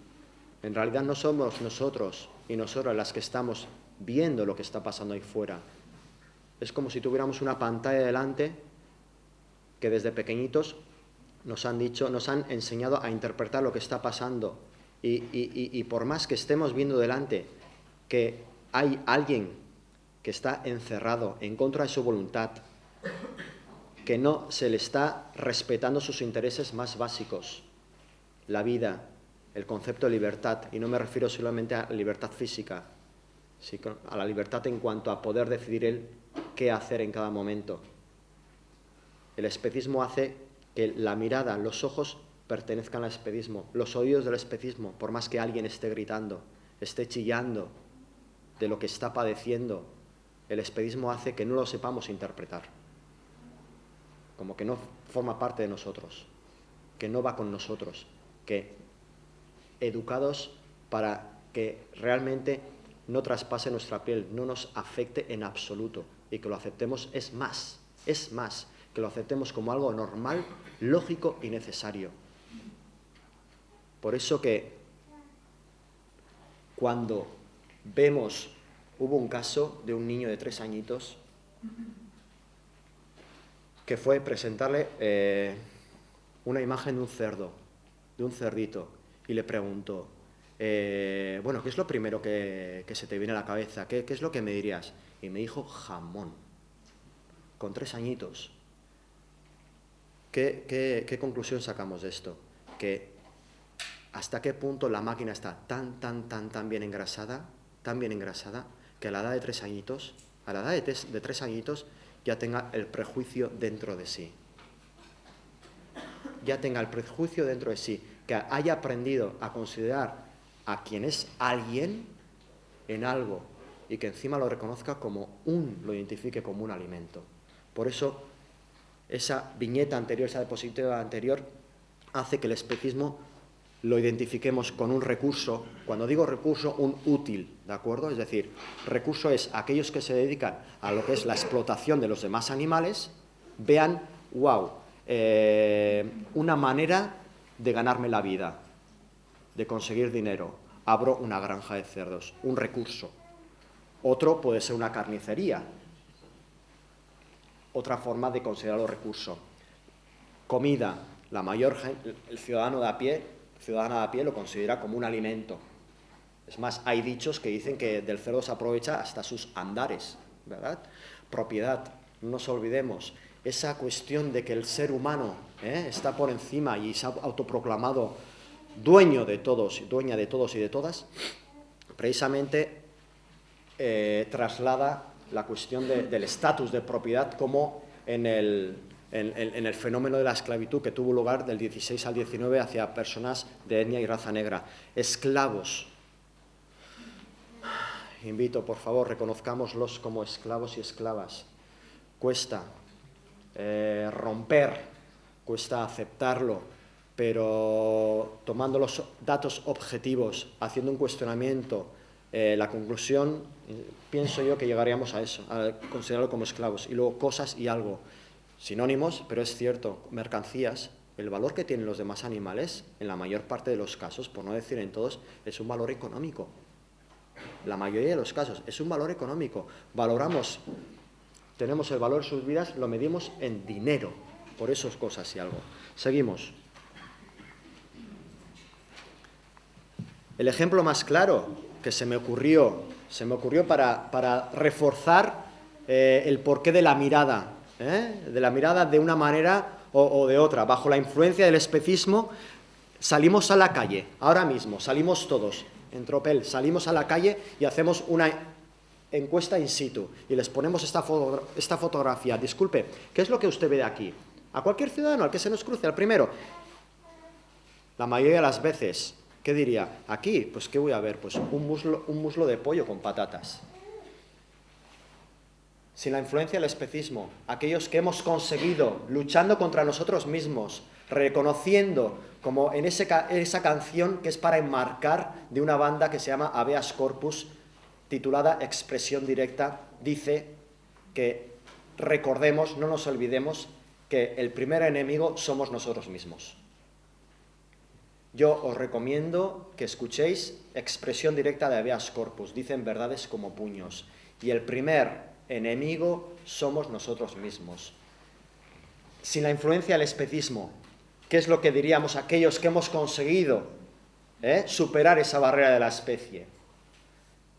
En realidad no somos nosotros y nosotras las que estamos viendo lo que está pasando ahí fuera. Es como si tuviéramos una pantalla delante que desde pequeñitos nos han dicho, nos han enseñado a interpretar lo que está pasando. Y, y, y, por más que estemos viendo delante que hay alguien que está encerrado en contra de su voluntad, que no se le está respetando sus intereses más básicos, la vida, el concepto de libertad, y no me refiero solamente a libertad física, sino a la libertad en cuanto a poder decidir él qué hacer en cada momento. El especismo hace que la mirada, los ojos pertenezcan al especismo, los oídos del especismo, por más que alguien esté gritando, esté chillando de lo que está padeciendo, el especismo hace que no lo sepamos interpretar, como que no forma parte de nosotros, que no va con nosotros, que educados para que realmente no traspase nuestra piel, no nos afecte en absoluto y que lo aceptemos es más, es más, que lo aceptemos como algo normal, lógico y necesario. Por eso que cuando vemos, hubo un caso de un niño de tres añitos que fue presentarle eh, una imagen de un cerdo, de un cerdito, y le preguntó, eh, bueno, ¿qué es lo primero que, que, se te viene a la cabeza? ¿Qué, ¿Qué es lo que me dirías? Y me dijo jamón, con tres añitos. ¿Qué, qué, qué conclusión sacamos de esto? Que hasta qué punto la máquina está tan, tan, tan, tan bien engrasada, tan bien engrasada, que a la edad de tres añitos, a la edad de tres, de tres añitos, ya tenga el prejuicio dentro de sí. Ya tenga el prejuicio dentro de sí, que haya aprendido a considerar a quien es alguien en algo y que encima lo reconozca como un, lo identifique como un alimento. Por eso, esa viñeta anterior, esa diapositiva anterior, hace que el especismo lo identifiquemos con un recurso, cuando digo recurso, un útil, ¿de acuerdo? Es decir, recurso es aquellos que se dedican a lo que es la explotación de los demás animales, vean, wow, eh, una manera de ganarme la vida, de conseguir dinero. Abro una granja de cerdos, un recurso. Otro puede ser una carnicería, otra forma de considerarlo recurso. Comida, la mayor, el ciudadano de a pie ciudadana de a pie lo considera como un alimento. Es más, hay dichos que dicen que del cerdo se aprovecha hasta sus andares, ¿verdad? Propiedad, no nos olvidemos, esa cuestión de que el ser humano ¿eh? está por encima y se ha autoproclamado dueño de todos, dueña de todos y de todas, precisamente eh, traslada la cuestión del estatus de propiedad como en el, en, el fenómeno de la esclavitud que tuvo lugar del 16 al 19 hacia personas de etnia y raza negra. Esclavos. Invito, por favor, reconozcámoslos como esclavos y esclavas. Cuesta eh, romper, cuesta aceptarlo, pero tomando los datos objetivos, haciendo un cuestionamiento, eh, la conclusión, eh, pienso yo que llegaríamos a eso, a considerarlo como esclavos. Y luego cosas y algo, sinónimos, pero es cierto, mercancías, el valor que tienen los demás animales, en la mayor parte de los casos, por no decir en todos, es un valor económico. La mayoría de los casos es un valor económico. Valoramos, tenemos el valor de sus vidas, lo medimos en dinero, por esas cosas y algo. Seguimos. El ejemplo más claro que se me ocurrió, se me ocurrió para, reforzar eh, el porqué de la mirada, ¿eh? de la mirada de una manera o, de otra. Bajo la influencia del especismo salimos a la calle, ahora mismo, salimos todos, en tropel, salimos a la calle y hacemos una encuesta in situ y les ponemos esta, esta fotografía. Disculpe, ¿qué es lo que usted ve aquí? A cualquier ciudadano, al que se nos cruce, al primero. La mayoría de las veces ¿Qué diría? Aquí, pues ¿qué voy a ver? Pues un muslo, un muslo de pollo con patatas. Sin la influencia del especismo, aquellos que hemos conseguido, luchando contra nosotros mismos, reconociendo como en esa canción que es para enmarcar de una banda que se llama Habeas Corpus, titulada Expresión Directa, dice que recordemos, no nos olvidemos, que el primer enemigo somos nosotros mismos. Yo os recomiendo que escuchéis expresión directa de habeas corpus, dicen verdades como puños, y el primer enemigo somos nosotros mismos. Sin la influencia del especismo, ¿qué es lo que diríamos aquellos que hemos conseguido eh, superar esa barrera de la especie?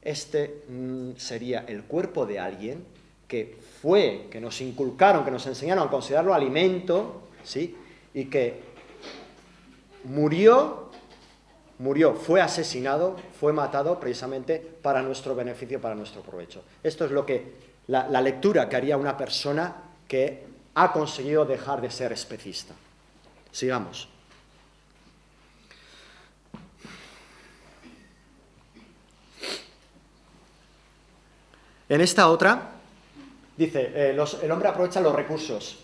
Este mm, sería el cuerpo de alguien que fue, que nos inculcaron, que nos enseñaron a considerarlo alimento, ¿sí? y que murió, murió, fue asesinado, fue matado precisamente para nuestro beneficio, para nuestro provecho. Esto es lo que, la, lectura que haría una persona que ha conseguido dejar de ser especista. Sigamos. En esta otra, dice, eh, el hombre aprovecha los recursos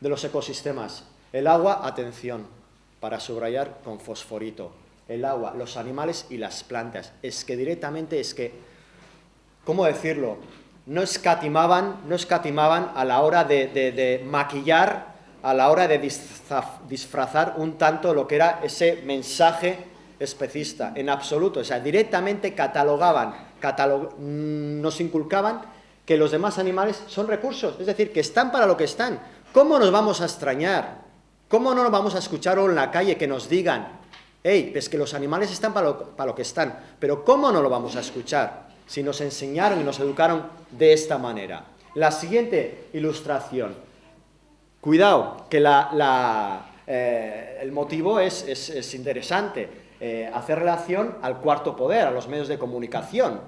de los ecosistemas. El agua, atención, para subrayar con fosforito, el agua, los animales y las plantas. Es que directamente es que, ¿cómo decirlo? No escatimaban, no escatimaban a la hora de, maquillar, a la hora de disfrazar un tanto lo que era ese mensaje especista, en absoluto. O sea, directamente catalogaban, nos inculcaban que los demás animales son recursos, es decir, que están para lo que están. ¿Cómo nos vamos a extrañar ¿Cómo no nos vamos a escuchar en la calle que nos digan, hey, es que los animales están para lo, que están, pero ¿cómo no lo vamos a escuchar si nos enseñaron y nos educaron de esta manera? La siguiente ilustración. Cuidado, que eh, el motivo es, interesante. Eh, hacer relación al cuarto poder, a los medios de comunicación.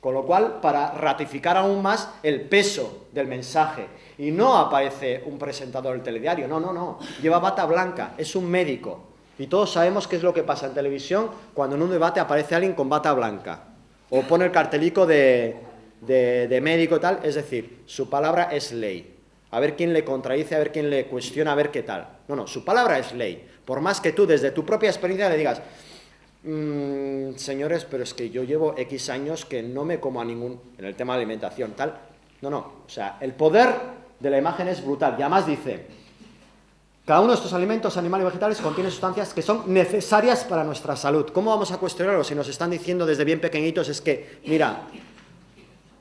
Con lo cual, para ratificar aún más el peso del mensaje. Y no aparece un presentador del telediario, no, no, no. Lleva bata blanca, es un médico. Y todos sabemos qué es lo que pasa en televisión cuando en un debate aparece alguien con bata blanca. O pone el cartelico de, de, médico y tal. Es decir, su palabra es ley. A ver quién le contradice, a ver quién le cuestiona, a ver qué tal. No, no, su palabra es ley. Por más que tú desde tu propia experiencia le digas, Mm, señores, pero es que yo llevo X años que no me como a ningún, en el tema de alimentación, tal. No, no, o sea, el poder de la imagen es brutal. Y además dice, cada uno de estos alimentos, animales y vegetales, contiene sustancias que son necesarias para nuestra salud. ¿Cómo vamos a cuestionarlo si nos están diciendo desde bien pequeñitos es que, mira,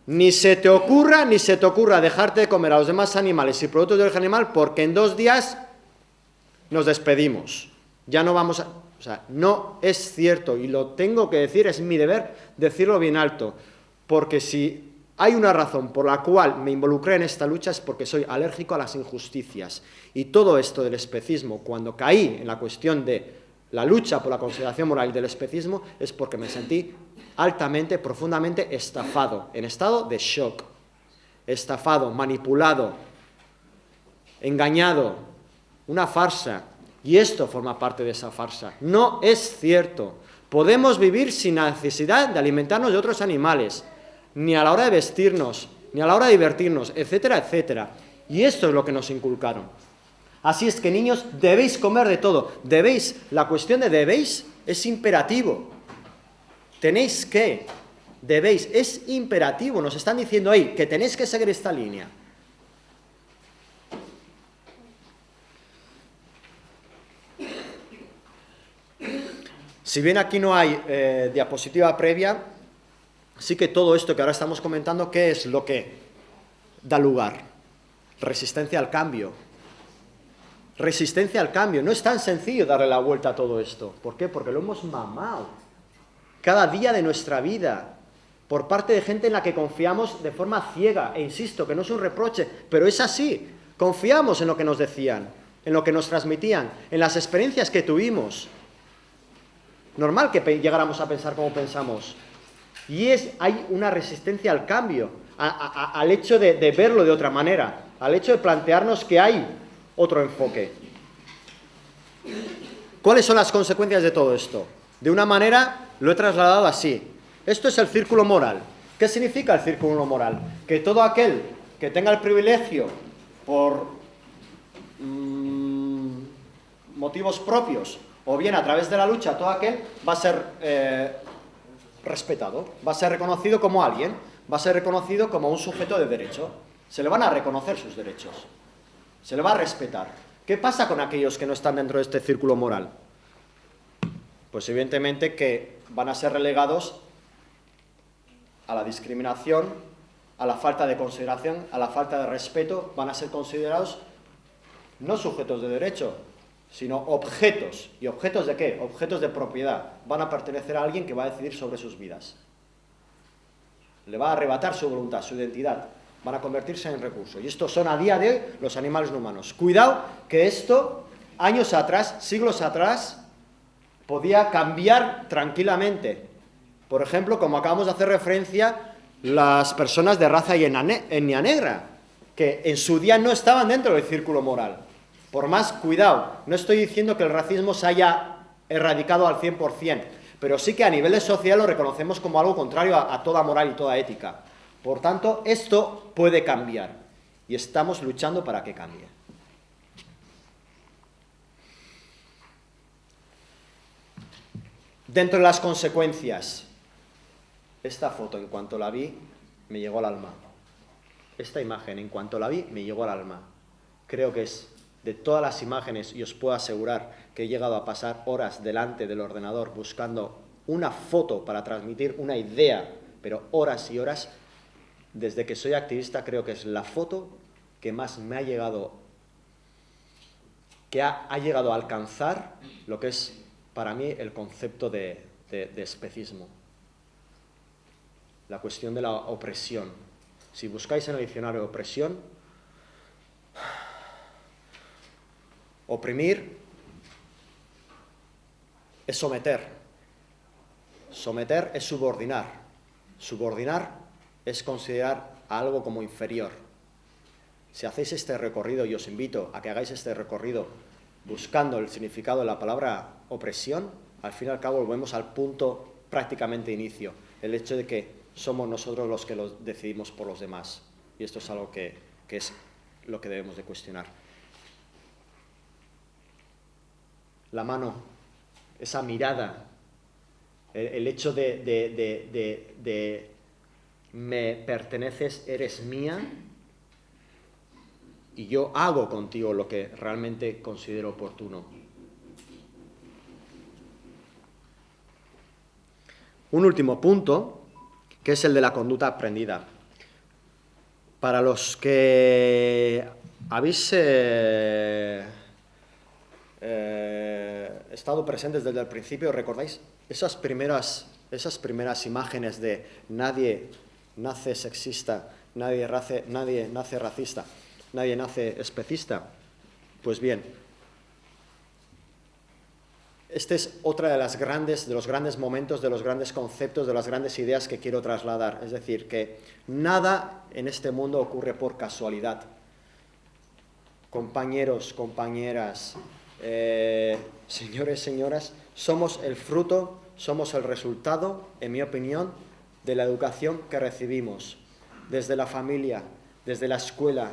ni se te ocurra, ni se te ocurra dejarte de comer a los demás animales y productos de origen animal porque en dos días nos despedimos. Ya no vamos a... O sea, no es cierto, y lo tengo que decir, es mi deber decirlo bien alto, porque si hay una razón por la cual me involucré en esta lucha es porque soy alérgico a las injusticias. Y todo esto del especismo, cuando caí en la cuestión de la lucha por la consideración moral del especismo es porque me sentí altamente, profundamente estafado, en estado de shock, estafado, manipulado, engañado, una farsa. Y esto forma parte de esa farsa. No es cierto. Podemos vivir sin necesidad de alimentarnos de otros animales, ni a la hora de vestirnos, ni a la hora de divertirnos, etcétera, etcétera. Y esto es lo que nos inculcaron. Así es que niños, debéis comer de todo. Debéis, la cuestión de debéis es imperativo. Tenéis que, debéis, es imperativo. Nos están diciendo ahí que tenéis que seguir esta línea. Si bien aquí no hay eh, diapositiva previa, sí que todo esto que ahora estamos comentando, ¿qué es lo que da lugar? Resistencia al cambio. Resistencia al cambio. No es tan sencillo darle la vuelta a todo esto. ¿Por qué? Porque lo hemos mamado. Cada día de nuestra vida. Por parte de gente en la que confiamos de forma ciega. E insisto, que no es un reproche, pero es así. Confiamos en lo que nos decían, en lo que nos transmitían, en las experiencias que tuvimos normal que llegáramos a pensar como pensamos. Y es, hay una resistencia al cambio, al hecho de, de verlo de otra manera, al hecho de plantearnos que hay otro enfoque. ¿Cuáles son las consecuencias de todo esto? De una manera lo he trasladado así. Esto es el círculo moral. ¿Qué significa el círculo moral? Que todo aquel que tenga el privilegio por mm, motivos propios o bien a través de la lucha todo aquel va a ser eh, respetado, va a ser reconocido como alguien, va a ser reconocido como un sujeto de derecho. Se le van a reconocer sus derechos, se le va a respetar. ¿Qué pasa con aquellos que no están dentro de este círculo moral? Pues evidentemente que van a ser relegados a la discriminación, a la falta de consideración, a la falta de respeto, van a ser considerados no sujetos de derecho, sino objetos. ¿Y objetos de qué? Objetos de propiedad. Van a pertenecer a alguien que va a decidir sobre sus vidas. Le va a arrebatar su voluntad, su identidad. Van a convertirse en recurso. Y estos son a día de hoy los animales no humanos. Cuidado que esto, años atrás, siglos atrás, podía cambiar tranquilamente. Por ejemplo, como acabamos de hacer referencia, las personas de raza etnia negra, que en su día no estaban dentro del círculo moral. Por más, cuidado, no estoy diciendo que el racismo se haya erradicado al 100%, pero sí que a nivel social lo reconocemos como algo contrario a toda moral y toda ética. Por tanto, esto puede cambiar y estamos luchando para que cambie. Dentro de las consecuencias, esta foto en cuanto la vi me llegó al alma. Esta imagen en cuanto la vi me llegó al alma. Creo que es de todas las imágenes y os puedo asegurar que he llegado a pasar horas delante del ordenador buscando una foto para transmitir una idea, pero horas y horas, desde que soy activista creo que es la foto que más me ha llegado, que ha, llegado a alcanzar lo que es para mí el concepto de, de especismo. La cuestión de la opresión. Si buscáis en el diccionario opresión, Oprimir es someter. Someter es subordinar. Subordinar es considerar algo como inferior. Si hacéis este recorrido, y os invito a que hagáis este recorrido buscando el significado de la palabra opresión, al fin y al cabo volvemos al punto prácticamente inicio, el hecho de que somos nosotros los que lo decidimos por los demás. Y esto es algo que, que es lo que debemos de cuestionar. la mano, esa mirada, el, hecho de, de, me perteneces, eres mía, y yo hago contigo lo que realmente considero oportuno. Un último punto, que es el de la conducta aprendida. Para los que habéis eh, eh, estado presentes desde el principio, ¿recordáis? Esas primeras, esas primeras imágenes de nadie nace sexista, nadie, nadie nace racista, nadie nace especista. Pues bien, este es otra de, las grandes, de los grandes momentos, de los grandes conceptos, de las grandes ideas que quiero trasladar. Es decir, que nada en este mundo ocurre por casualidad. Compañeros, compañeras, eh, señores, señoras, somos el fruto, somos el resultado, en mi opinión, de la educación que recibimos, desde la familia, desde la escuela,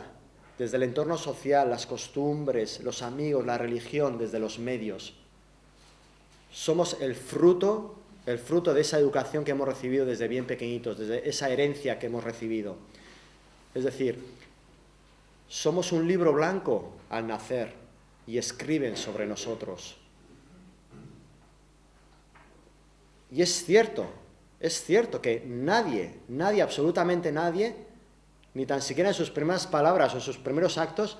desde el entorno social, las costumbres, los amigos, la religión, desde los medios. Somos el fruto, el fruto de esa educación que hemos recibido desde bien pequeñitos, desde esa herencia que hemos recibido. Es decir, somos un libro blanco al nacer y escriben sobre nosotros. Y es cierto, es cierto que nadie, nadie, absolutamente nadie, ni tan siquiera en sus primeras palabras o sus primeros actos,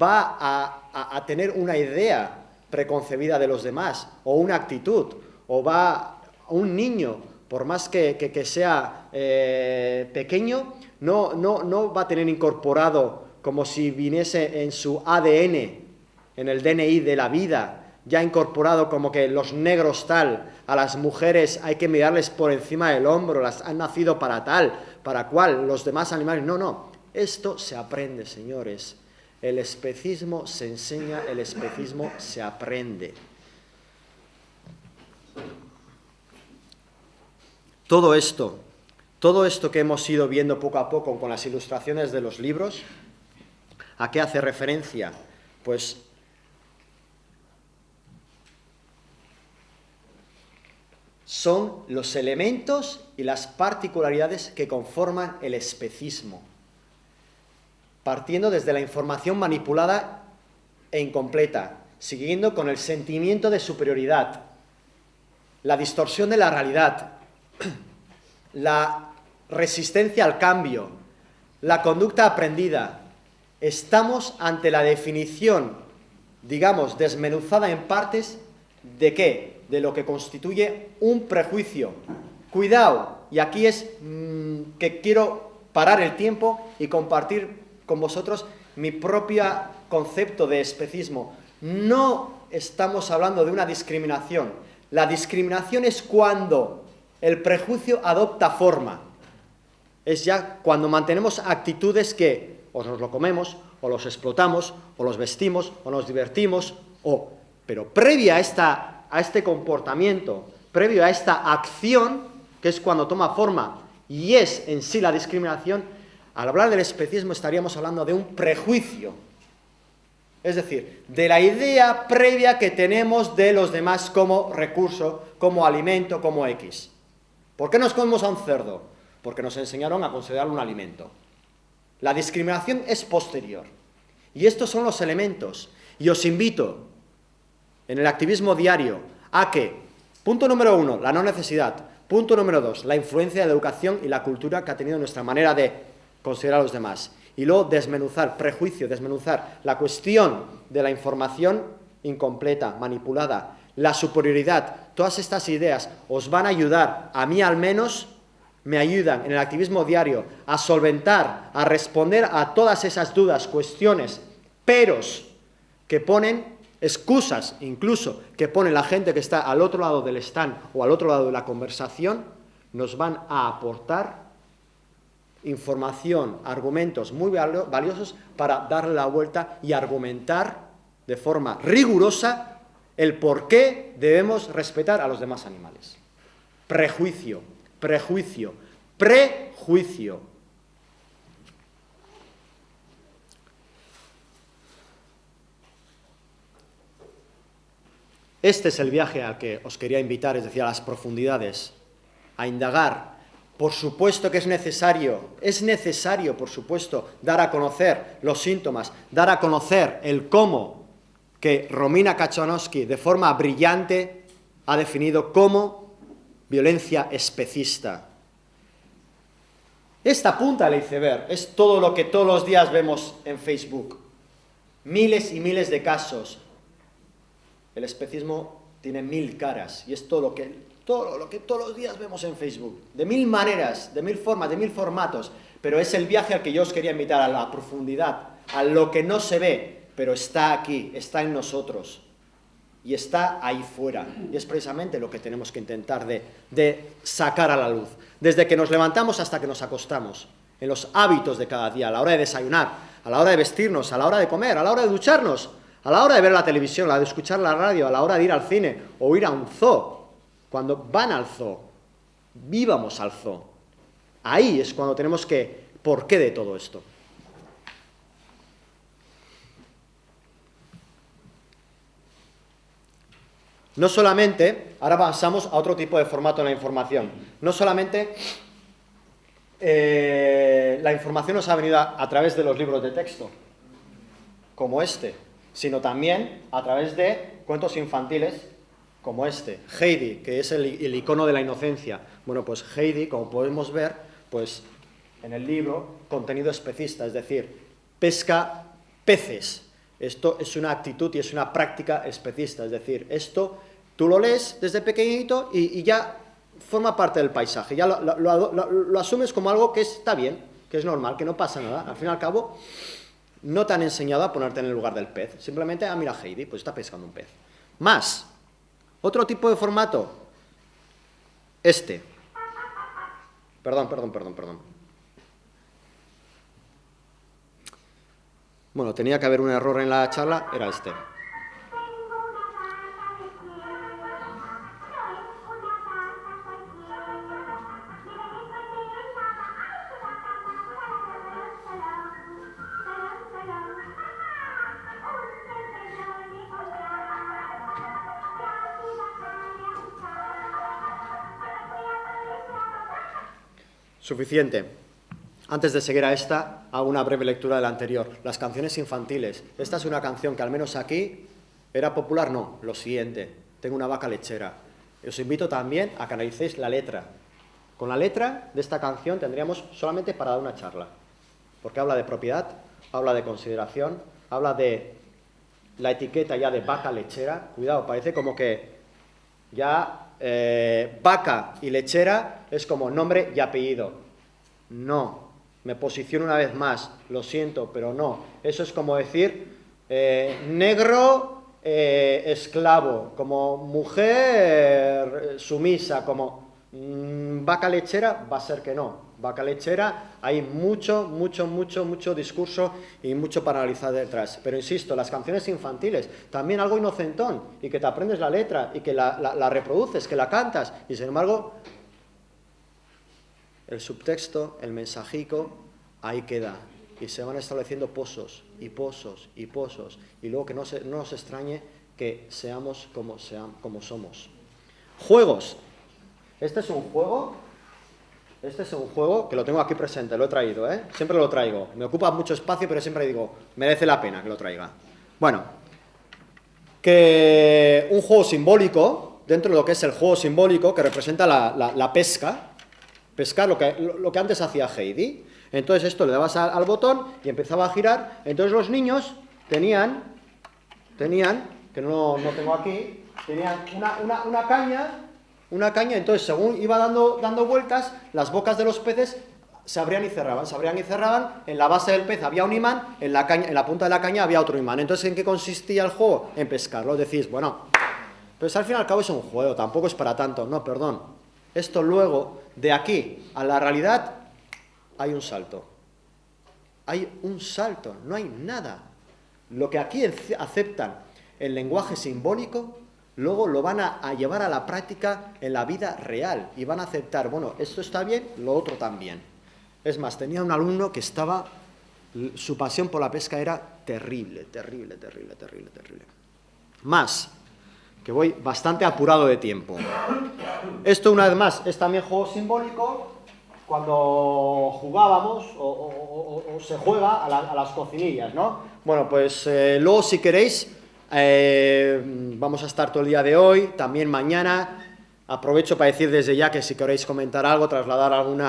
va a, tener una idea preconcebida de los demás, o una actitud, o va un niño, por más que, sea eh, pequeño, no, no, no va a tener incorporado como si viniese en su ADN, en el DNI de la vida, ya incorporado como que los negros tal, a las mujeres hay que mirarles por encima del hombro, las han nacido para tal, para cual, los demás animales. No, no, esto se aprende, señores. El especismo se enseña, el especismo se aprende. Todo esto, todo esto que hemos ido viendo poco a poco con las ilustraciones de los libros, ¿a qué hace referencia? Pues son los elementos y las particularidades que conforman el especismo, partiendo desde la información manipulada e incompleta, siguiendo con el sentimiento de superioridad, la distorsión de la realidad, la resistencia al cambio, la conducta aprendida. Estamos ante la definición, digamos, desmenuzada en partes de qué? De lo que constituye un prejuicio. Cuidado, y aquí es mm, que quiero parar el tiempo y compartir con vosotros mi propio concepto de especismo. No estamos hablando de una discriminación. La discriminación es cuando el prejuicio adopta forma. Es ya cuando mantenemos actitudes que o nos lo comemos, o los explotamos, o los vestimos, o nos divertimos, o... Pero previa a esta a este comportamiento, previo a esta acción, que es cuando toma forma y es en sí la discriminación, al hablar del especismo estaríamos hablando de un prejuicio. Es decir, de la idea previa que tenemos de los demás como recurso, como alimento, como X. ¿Por qué nos comemos a un cerdo? Porque nos enseñaron a considerarlo un alimento. La discriminación es posterior. Y estos son los elementos. Y os invito en el activismo diario. A que, punto número uno, la no necesidad, punto número dos, la influencia de la educación y la cultura que ha tenido nuestra manera de considerar a los demás. Y luego desmenuzar, prejuicio, desmenuzar la cuestión de la información incompleta, manipulada, la superioridad, todas estas ideas os van a ayudar, a mí al menos, me ayudan en el activismo diario a solventar, a responder a todas esas dudas, cuestiones, peros que ponen excusas incluso que pone la gente que está al otro lado del stand o al otro lado de la conversación, nos van a aportar información, argumentos muy valiosos para darle la vuelta y argumentar de forma rigurosa el por qué debemos respetar a los demás animales. Prejuicio, prejuicio, prejuicio. Este es el viaje al que os quería invitar, es decir, a las profundidades, a indagar. Por supuesto que es necesario, es necesario, por supuesto, dar a conocer los síntomas, dar a conocer el cómo que Romina Kachanowski de forma brillante ha definido como violencia especista. Esta punta del iceberg es todo lo que todos los días vemos en Facebook. Miles y miles de casos, el especismo tiene mil caras y es todo lo que, todos los días vemos en Facebook, de mil maneras, de mil formas, de mil formatos, pero es el viaje al que yo os quería invitar, a la profundidad, a lo que no se ve, pero está aquí, está en nosotros. y está ahí fuera. Y es precisamente lo que tenemos que intentar de, de, sacar a la luz. Desde que nos levantamos hasta que nos acostamos, en los hábitos de cada día, a la hora de desayunar, a la hora de vestirnos, a la hora de comer, a la hora de ducharnos, a la hora de ver la televisión, a la hora de escuchar la radio, a la hora de ir al cine o ir a un zoo. Cuando van al zoo, vivamos al zoo. Ahí es cuando tenemos que, ¿por qué de todo esto? No solamente, ahora pasamos a otro tipo de formato en la información, no solamente eh, la información nos ha venido a, través de los libros de texto, como este, sino también a través de cuentos infantiles como este, Heidi, que es el, el icono de la inocencia. Bueno, pues Heidi, como podemos ver, pues en el libro, contenido especista, es decir, pesca peces. Esto es una actitud y es una práctica especista, es decir, esto Tú lo lees desde pequeñito y, ya forma parte del paisaje, ya lo, asumes como algo que está bien, que es normal, que no pasa nada. Al fin y al cabo, no te han enseñado a ponerte en el lugar del pez. Simplemente, ah, mira Heidi, pues está pescando un pez. Más, otro tipo de formato, este. Perdón, perdón, perdón, perdón. Bueno, tenía que haber un error en la charla, era este. Suficiente. Antes de seguir a esta, hago una breve lectura de la anterior. Las canciones infantiles. Esta es una canción que al menos aquí era popular. No, lo siguiente. Tengo una vaca lechera. Os invito también a que analicéis la letra. Con la letra de esta canción tendríamos solamente para dar una charla. Porque habla de propiedad, habla de consideración, habla de la etiqueta ya de vaca lechera. Cuidado, parece como que ya eh, vaca y lechera es como nombre y apellido. No, me posiciono una vez más, lo siento, pero no. Eso es como decir eh, negro eh, esclavo, como mujer sumisa, como mm, vaca lechera, va a ser que no vaca lechera, hay mucho, mucho, mucho, mucho discurso y mucho para analizar detrás. Pero insisto, las canciones infantiles, también algo inocentón, y que te aprendes la letra, y que la, reproduces, que la cantas, y sin embargo, el subtexto, el mensajico, ahí queda. Y se van estableciendo pozos, y pozos, y pozos, y luego que no, se, no nos extrañe que seamos como, somos. Juegos. Este es un juego este es un juego que lo tengo aquí presente, lo he traído, ¿eh? Siempre lo traigo. Me ocupa mucho espacio, pero siempre digo, merece la pena que lo traiga. Bueno, que un juego simbólico, dentro de lo que es el juego simbólico, que representa la, pesca, pescar lo que, lo, que antes hacía Heidi. Entonces esto le dabas al, botón y empezaba a girar. Entonces los niños tenían, tenían, que no, no tengo aquí, tenían una, una, caña una caña, entonces según iba dando, dando vueltas, las bocas de los peces se abrían y cerraban, se abrían y cerraban, en la base del pez había un imán, en la, caña, en la punta de la caña había otro imán. Entonces, ¿en qué consistía el juego? En pescarlo. Decís, bueno, pues al fin y al cabo es un juego, tampoco es para tanto. No, perdón. Esto luego, de aquí a la realidad, hay un salto. Hay un salto, no hay nada. Lo que aquí aceptan el lenguaje simbólico luego lo van a, llevar a la práctica en la vida real y van a aceptar, bueno, esto está bien, lo otro también. Es más, tenía un alumno que estaba, su pasión por la pesca era terrible, terrible, terrible, terrible, terrible. Más, que voy bastante apurado de tiempo. Esto, una vez más, es también juego simbólico, cuando jugábamos o, se juega a, las cocinillas, ¿no? Bueno, pues eh, luego si queréis eh, vamos a estar todo el día de hoy, también mañana. Aprovecho para decir desde ya que si queréis comentar algo, trasladar algún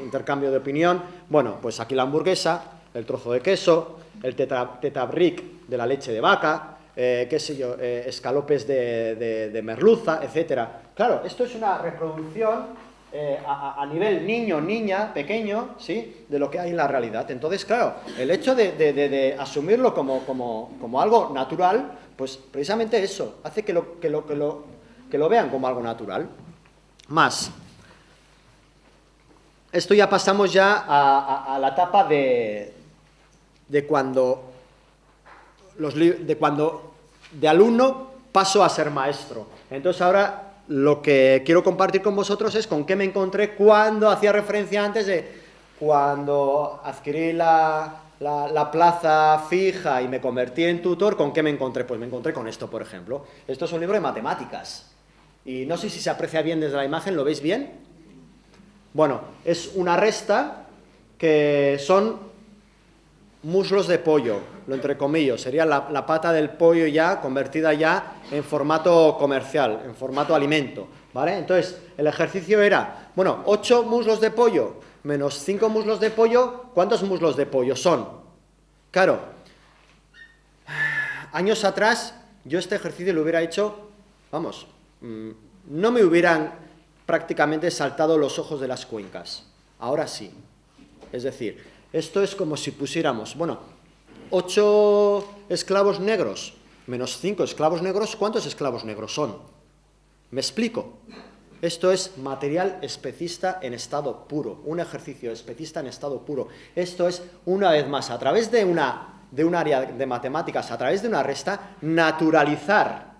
intercambio de opinión, bueno, pues aquí la hamburguesa, el trozo de queso, el tetabric de la leche de vaca, eh, qué sé yo, eh, escalopes de, merluza, etcétera. Claro, esto es una reproducción eh, a, nivel niño, niña, pequeño, ¿sí? De lo que hay en la realidad. Entonces, claro, el hecho de, asumirlo como, como, algo natural, pues precisamente eso, hace que lo, que lo, que lo, que lo vean como algo natural. Más. Esto ya pasamos ya a, la etapa de, de cuando los, de cuando de alumno paso a ser maestro. Entonces ahora lo que quiero compartir con vosotros es con qué me encontré cuando hacía referencia antes de cuando adquirí la, plaza fija y me convertí en tutor, ¿con qué me encontré? Pues me encontré con esto, por ejemplo. Esto es un libro de matemáticas. Y no sé si se aprecia bien desde la imagen, ¿lo veis bien? Bueno, es una resta que son muslos de pollo, lo entrecomillo, sería la, pata del pollo ya convertida ya en formato comercial, en formato alimento, ¿vale? Entonces, el ejercicio era, bueno, 8 muslos de pollo menos 5 muslos de pollo, ¿cuántos muslos de pollo son? Claro, años atrás yo este ejercicio lo hubiera hecho, vamos, mm, no me hubieran prácticamente saltado los ojos de las cuencas, ahora sí, es decir, esto es como si pusiéramos, bueno, 8 esclavos negros menos 5 esclavos negros, ¿cuántos esclavos negros son? ¿Me explico? Esto es material especista en estado puro, un ejercicio especista en estado puro. Esto es, una vez más, a través de, una, de un área de matemáticas, a través de una resta, naturalizar,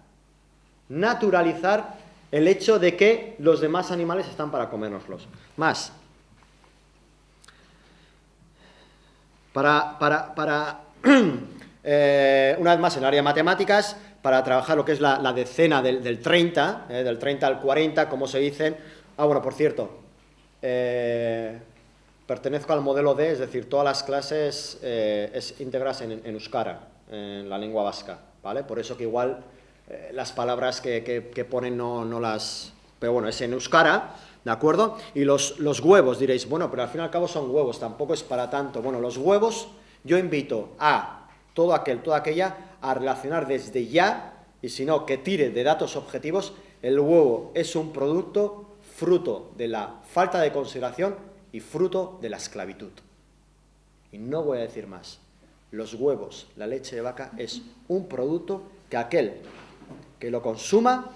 naturalizar el hecho de que los demás animales están para comérnoslos. Más, Para, para, eh, una vez más, en el área de matemáticas, para trabajar lo que es la, decena del, 30, eh, del 30 al 40, como se dicen. Ah, bueno, por cierto, eh, pertenezco al modelo D, es decir, todas las clases es íntegras en, Euskara, en la lengua vasca, ¿vale? Por eso que igual las palabras que, que ponen no, no las... Pero bueno, es en Euskara, ¿De acuerdo? Y los, los, huevos, diréis, bueno, pero al fin y al cabo son huevos, tampoco es para tanto. Bueno, los huevos, yo invito a todo aquel, toda aquella, a relacionar desde ya, y si no, que tire de datos objetivos, el huevo es un producto fruto de la falta de consideración y fruto de la esclavitud. Y no voy a decir más. Los huevos, la leche de vaca, es un producto que aquel que lo consuma,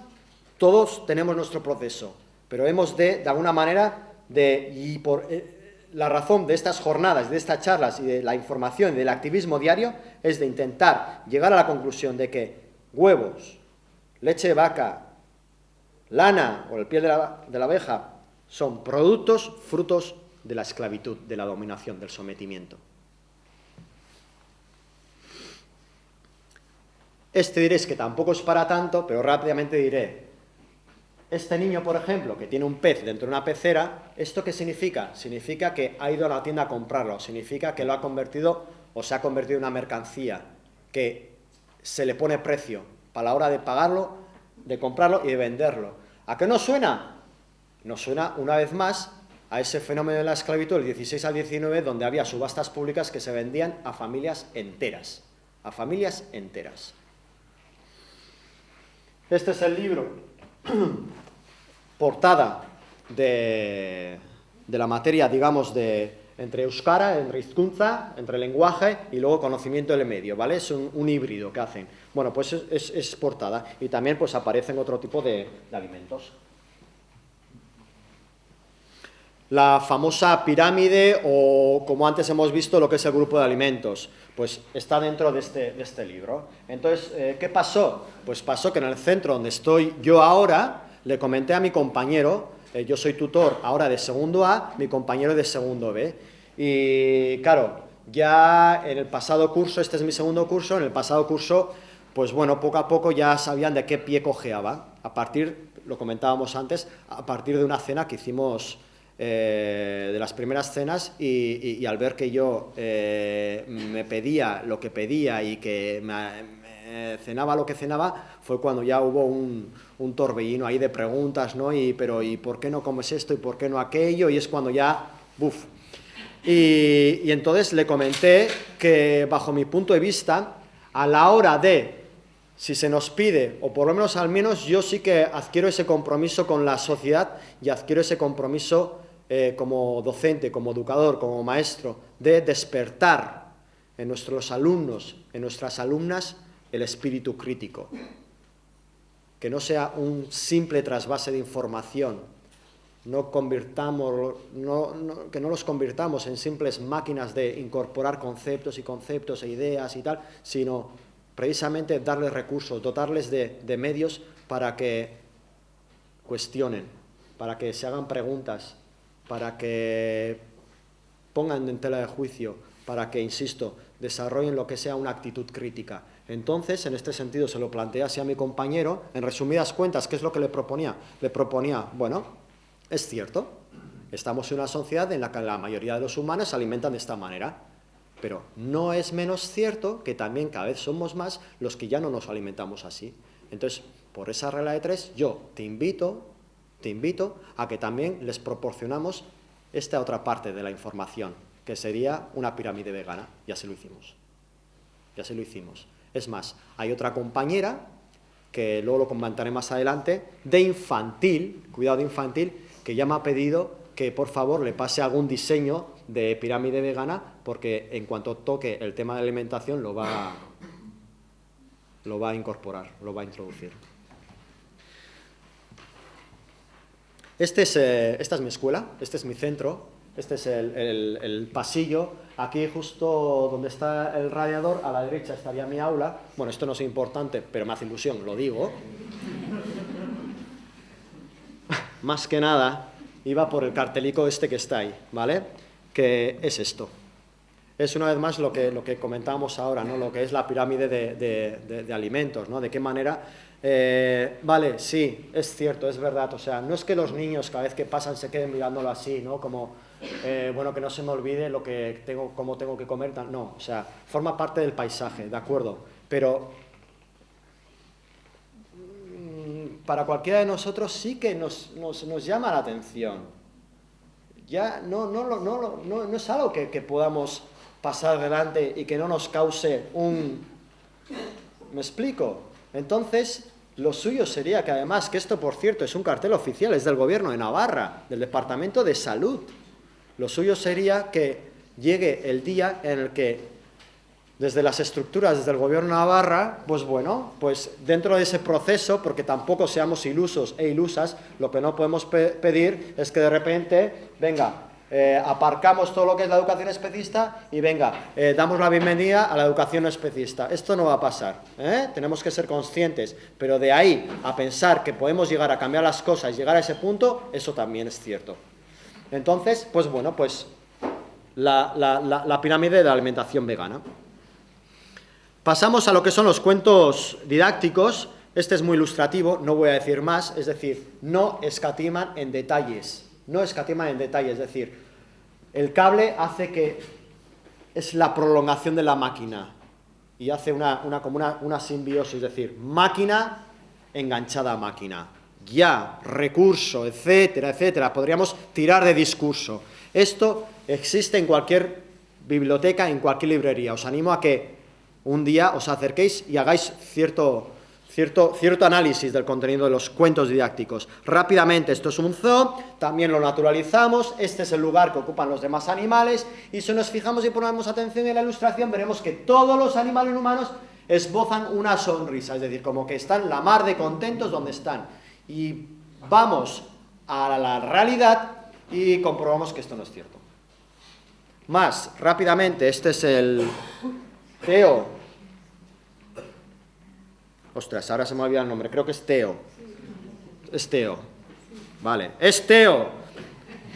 todos tenemos nuestro proceso pero hemos de, de alguna manera, de, y por eh, la razón de estas jornadas, de estas charlas y de la información y del activismo diario, es de intentar llegar a la conclusión de que huevos, leche de vaca, lana o el piel de la, de la abeja son productos, frutos de la esclavitud, de la dominación, del sometimiento. Este diréis que tampoco es para tanto, pero rápidamente diré, este niño, por ejemplo, que tiene un pez dentro de una pecera, ¿esto qué significa? Significa que ha ido a la tienda a comprarlo, significa que lo ha convertido o se ha convertido en una mercancía, que se le pone precio para la hora de pagarlo, de comprarlo y de venderlo. ¿A qué nos suena? Nos suena, una vez más, a ese fenómeno de la esclavitud del 16 al 19, donde había subastas públicas que se vendían a familias enteras, a familias enteras. Este es el libro portada de, la materia, digamos, de entre euskara, entre hizkuntza, entre lenguaje y luego conocimiento del medio, ¿vale? Es un, híbrido que hacen. Bueno, pues es, portada y también pues aparecen otro tipo de, alimentos. La famosa pirámide o, como antes hemos visto, lo que es el grupo de alimentos, pues está dentro de este, este libro. Entonces, eh, ¿qué pasó? Pues pasó que en el centro donde estoy yo ahora, le comenté a mi compañero, eh, yo soy tutor ahora de segundo A, mi compañero de segundo B. Y claro, ya en el pasado curso, este es mi segundo curso, en el pasado curso, pues bueno, poco a poco ya sabían de qué pie cojeaba. A partir, lo comentábamos antes, a partir de una cena que hicimos eh, de las primeras cenas y, al ver que yo eh, me pedía lo que pedía y que me, cenaba lo que cenaba, fue cuando ya hubo un, un torbellino ahí de preguntas, ¿no? Y, pero, ¿y por qué no comes esto y por qué no aquello? Y es cuando ya, buf. Y, entonces le comenté que, bajo mi punto de vista, a la hora de si se nos pide, o por lo menos al menos yo sí que adquiero ese compromiso con la sociedad y adquiero ese compromiso eh, como docente, como educador, como maestro, de despertar en nuestros alumnos, en nuestras alumnas, el espíritu crítico. Que no sea un simple trasvase de información, no convirtamos, que no los convirtamos en simples máquinas de incorporar conceptos y conceptos e ideas y tal, sino precisamente darles recursos, dotarles de, medios para que cuestionen, para que se hagan preguntas, para que pongan en tela de juicio, para que, insisto, desarrollen lo que sea una actitud crítica. Entonces, en este sentido, se lo planteé así a mi compañero, en resumidas cuentas, ¿qué es lo que le proponía? Le proponía, bueno, es cierto, estamos en una sociedad en la que la mayoría de los humanos se alimentan de esta manera, pero no es menos cierto que también cada vez somos más los que ya no nos alimentamos así. Entonces, por esa regla de tres, yo te invito, te invito a que también les proporcionamos esta otra parte de la información, que sería una pirámide vegana. Ya se lo hicimos. Ya se lo hicimos. Es más, hay otra compañera, que luego lo comentaré más adelante, de infantil, cuidado infantil, que ya me ha pedido que por favor le pase algún diseño de pirámide vegana porque en cuanto toque el tema de alimentación lo va, lo va a incorporar, lo va a introducir. Este es, eh, esta es mi escuela, este es mi centro, este es el, pasillo. Aquí justo donde está el radiador, a la derecha estaría mi aula. Bueno, esto no es importante, pero me hace ilusión, lo digo. Más que nada, iba por el cartelico este que está ahí, ¿vale? que es esto. Es una vez más lo que, lo que comentábamos ahora, ¿no? lo que es la pirámide de, alimentos, ¿no? de qué manera... Eh, vale, sí, es cierto, es verdad, o sea, no es que los niños cada vez que pasan se queden mirándolo así, ¿no? Como, eh, bueno, que no se me olvide lo que tengo, cómo tengo que comer, no, o sea, forma parte del paisaje, ¿de acuerdo? Pero mm, para cualquiera de nosotros sí que nos, llama la atención, ya no, no, es algo que, podamos pasar adelante y que no nos cause un... ¿Me explico? Entonces, lo suyo sería que además, que esto por cierto es un cartel oficial, es del gobierno de Navarra, del Departamento de Salud, lo suyo sería que llegue el día en el que desde las estructuras, desde el gobierno Navarra, pues bueno, pues dentro de ese proceso, porque tampoco seamos ilusos e ilusas, lo que no podemos pedir es que de repente, venga, eh, aparcamos todo lo que es la educación especista y venga, eh, damos la bienvenida a la educación especista. Esto no va a pasar, ¿eh? tenemos que ser conscientes, pero de ahí a pensar que podemos llegar a cambiar las cosas, llegar a ese punto, eso también es cierto. Entonces, pues bueno, pues la, pirámide de la alimentación vegana. Pasamos a lo que son los cuentos didácticos. Este es muy ilustrativo, no voy a decir más, es decir, no escatiman en detalles. No escatiman en detalles, es decir, el cable hace que es la prolongación de la máquina y hace una, como una simbiosis, es decir, máquina enganchada a máquina. Ya, recurso, etcétera, etcétera. Podríamos tirar de discurso. Esto existe en cualquier biblioteca, en cualquier librería. Os animo a que un día os acerquéis y hagáis cierto, cierto, cierto análisis del contenido de los cuentos didácticos. Rápidamente, esto es un zoo, también lo naturalizamos, este es el lugar que ocupan los demás animales, y si nos fijamos y ponemos atención en la ilustración, veremos que todos los animales humanos esbozan una sonrisa, es decir, como que están la mar de contentos donde están. Y vamos a la realidad y comprobamos que esto no es cierto. Más, rápidamente, este es el, Teo. Ostras, ahora se me olvida el nombre. Creo que es Teo. Es Teo. Vale, es Teo.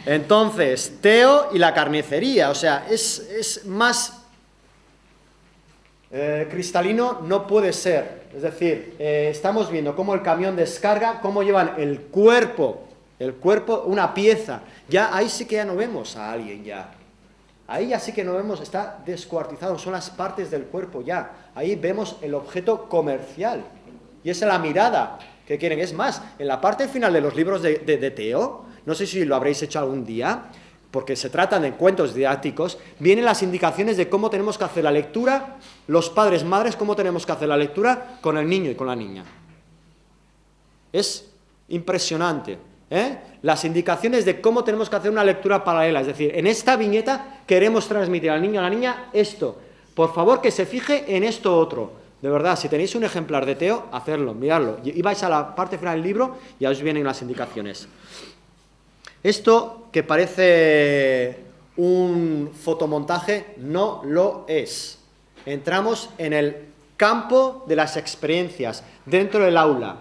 Entonces, Teo y la carnicería. O sea, es, más eh, cristalino no puede ser. Es decir, eh, estamos viendo cómo el camión descarga, cómo llevan el cuerpo, el cuerpo, una pieza. Ya ahí sí que ya no vemos a alguien ya. Ahí ya sí que no vemos, está descuartizado, son las partes del cuerpo ya. Ahí vemos el objeto comercial. Y esa es la mirada que quieren. Es más, en la parte final de los libros de, Teo, no sé si lo habréis hecho algún día, porque se tratan de cuentos didácticos, vienen las indicaciones de cómo tenemos que hacer la lectura, los padres, madres, cómo tenemos que hacer la lectura con el niño y con la niña. Es impresionante. ¿eh? Las indicaciones de cómo tenemos que hacer una lectura paralela. Es decir, en esta viñeta queremos transmitir al niño o a la niña esto. Por favor, que se fije en esto otro. De verdad, si tenéis un ejemplar de Teo, hacerlo, miradlo. Y vais a la parte final del libro y ya os vienen las indicaciones. Esto que parece un fotomontaje no lo es. Entramos en el campo de las experiencias, dentro del aula.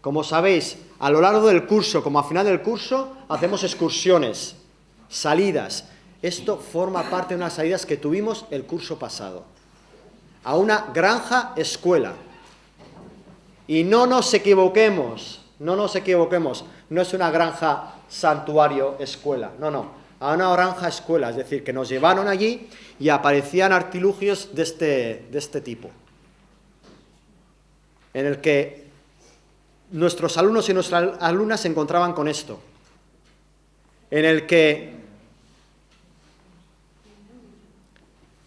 Como sabéis, a lo largo del curso, como a final del curso, hacemos excursiones, salidas. Esto forma parte de unas salidas que tuvimos el curso pasado. A una granja escuela. Y no nos equivoquemos, no nos equivoquemos, no es una granja santuario escuela, no, no, a una granja escuela, es decir, que nos llevaron allí y aparecían artilugios de este, de este tipo, en el que nuestros alumnos y nuestras alumnas se encontraban con esto, en el que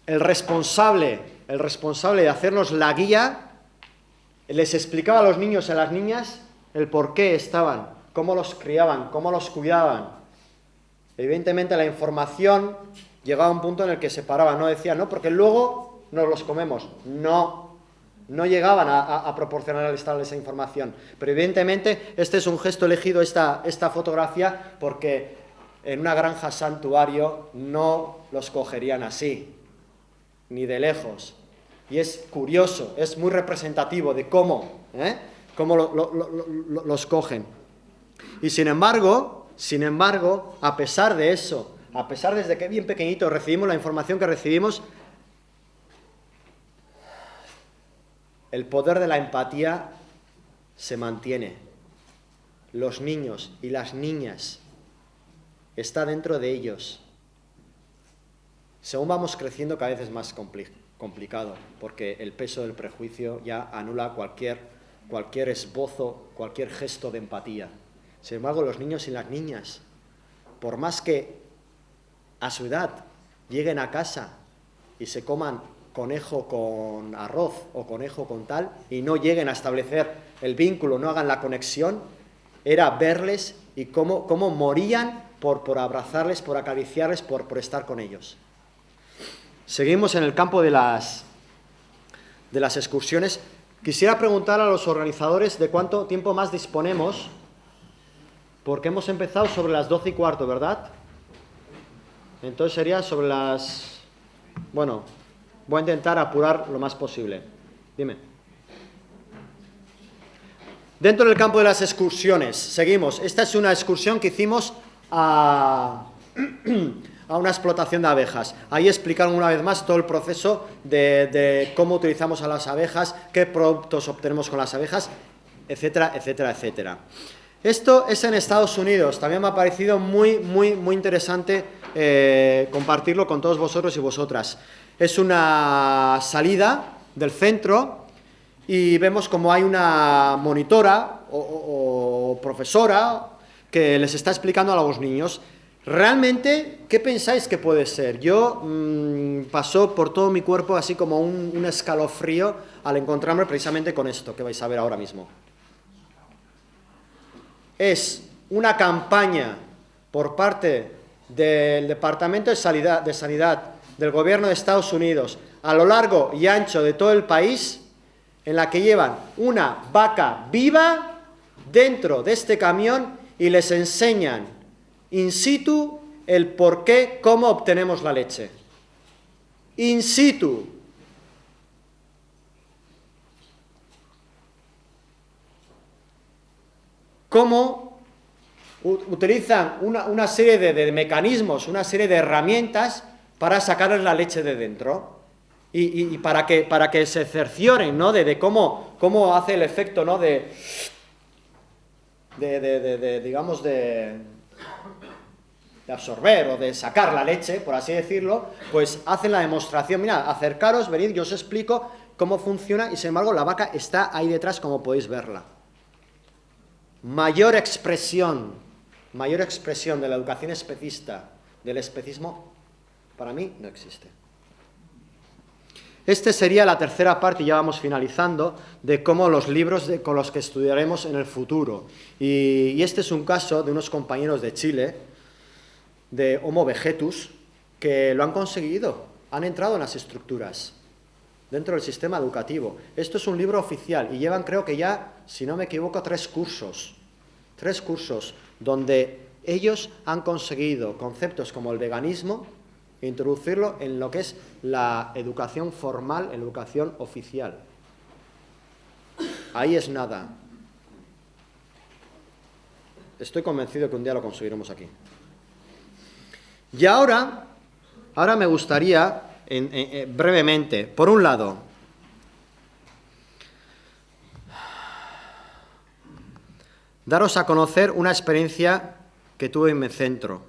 el responsable, el responsable de hacernos la guía les explicaba a los niños y a las niñas el por qué estaban, cómo los criaban, cómo los cuidaban. Evidentemente la información llegaba a un punto en el que se paraba, no decía, no, porque luego nos los comemos. No, no llegaban a, a, proporcionarles esa información. Pero evidentemente este es un gesto elegido, esta, esta fotografía, porque en una granja santuario no los cogerían así, ni de lejos. Y es curioso, es muy representativo de cómo, ¿eh? Cómo los cogen. Y sin embargo, sin embargo, a pesar de eso, a pesar desde que bien pequeñito recibimos la información que recibimos, el poder de la empatía se mantiene. Los niños y las niñas está dentro de ellos. Según vamos creciendo cada vez es más complicado, porque el peso del prejuicio ya anula cualquier, cualquier esbozo, cualquier gesto de empatía. Sin embargo, los niños y las niñas, por más que a su edad lleguen a casa y se coman conejo con arroz o conejo con tal y no lleguen a establecer el vínculo, no hagan la conexión, era verles y cómo, cómo morían por, por abrazarles, por acariciarles, por, por estar con ellos. Seguimos en el campo de las, de las excursiones. Quisiera preguntar a los organizadores de cuánto tiempo más disponemos porque hemos empezado sobre las 12 y cuarto, ¿verdad? Entonces sería sobre las... Bueno, voy a intentar apurar lo más posible. Dime. Dentro del campo de las excursiones, seguimos. Esta es una excursión que hicimos a, a una explotación de abejas. Ahí explicaron una vez más todo el proceso de, de cómo utilizamos a las abejas, qué productos obtenemos con las abejas, etcétera, etcétera, etcétera. Esto es en Estados Unidos, también me ha parecido muy, muy, muy interesante eh, compartirlo con todos vosotros y vosotras. Es una salida del centro y vemos como hay una monitora o, profesora que les está explicando a los niños ¿Realmente qué pensáis que puede ser? Yo mmm, pasó por todo mi cuerpo así como un, un escalofrío al encontrarme precisamente con esto que vais a ver ahora mismo es una campaña por parte del Departamento de Sanidad, de Sanidad del Gobierno de Estados Unidos a lo largo y ancho de todo el país en la que llevan una vaca viva dentro de este camión y les enseñan in situ el por qué, cómo obtenemos la leche. In situ. cómo utilizan una, serie de, mecanismos, una serie de herramientas para sacarles la leche de dentro y, para, que, para que se cercioren ¿no? de, cómo, cómo hace el efecto ¿no? de, de, digamos, de, de absorber o de sacar la leche, por así decirlo, pues hacen la demostración, mira, acercaros, venid, yo os explico cómo funciona y sin embargo la vaca está ahí detrás como podéis verla mayor expresión, mayor expresión de la educación especista, del especismo, para mí no existe. Esta sería la tercera parte, y ya vamos finalizando, de cómo los libros con los que estudiaremos en el futuro. Y, este es un caso de unos compañeros de Chile, de Homo vegetus, que lo han conseguido, han entrado en las estructuras dentro del sistema educativo. Esto es un libro oficial y llevan, creo que ya, si no me equivoco, tres cursos. Tres cursos donde ellos han conseguido conceptos como el veganismo, introducirlo en lo que es la educación formal, educación oficial. Ahí es nada. Estoy convencido que un día lo conseguiremos aquí. Y ahora, ahora me gustaría, brevemente, por un lado, daros a conocer una experiencia que tuve en mi centro.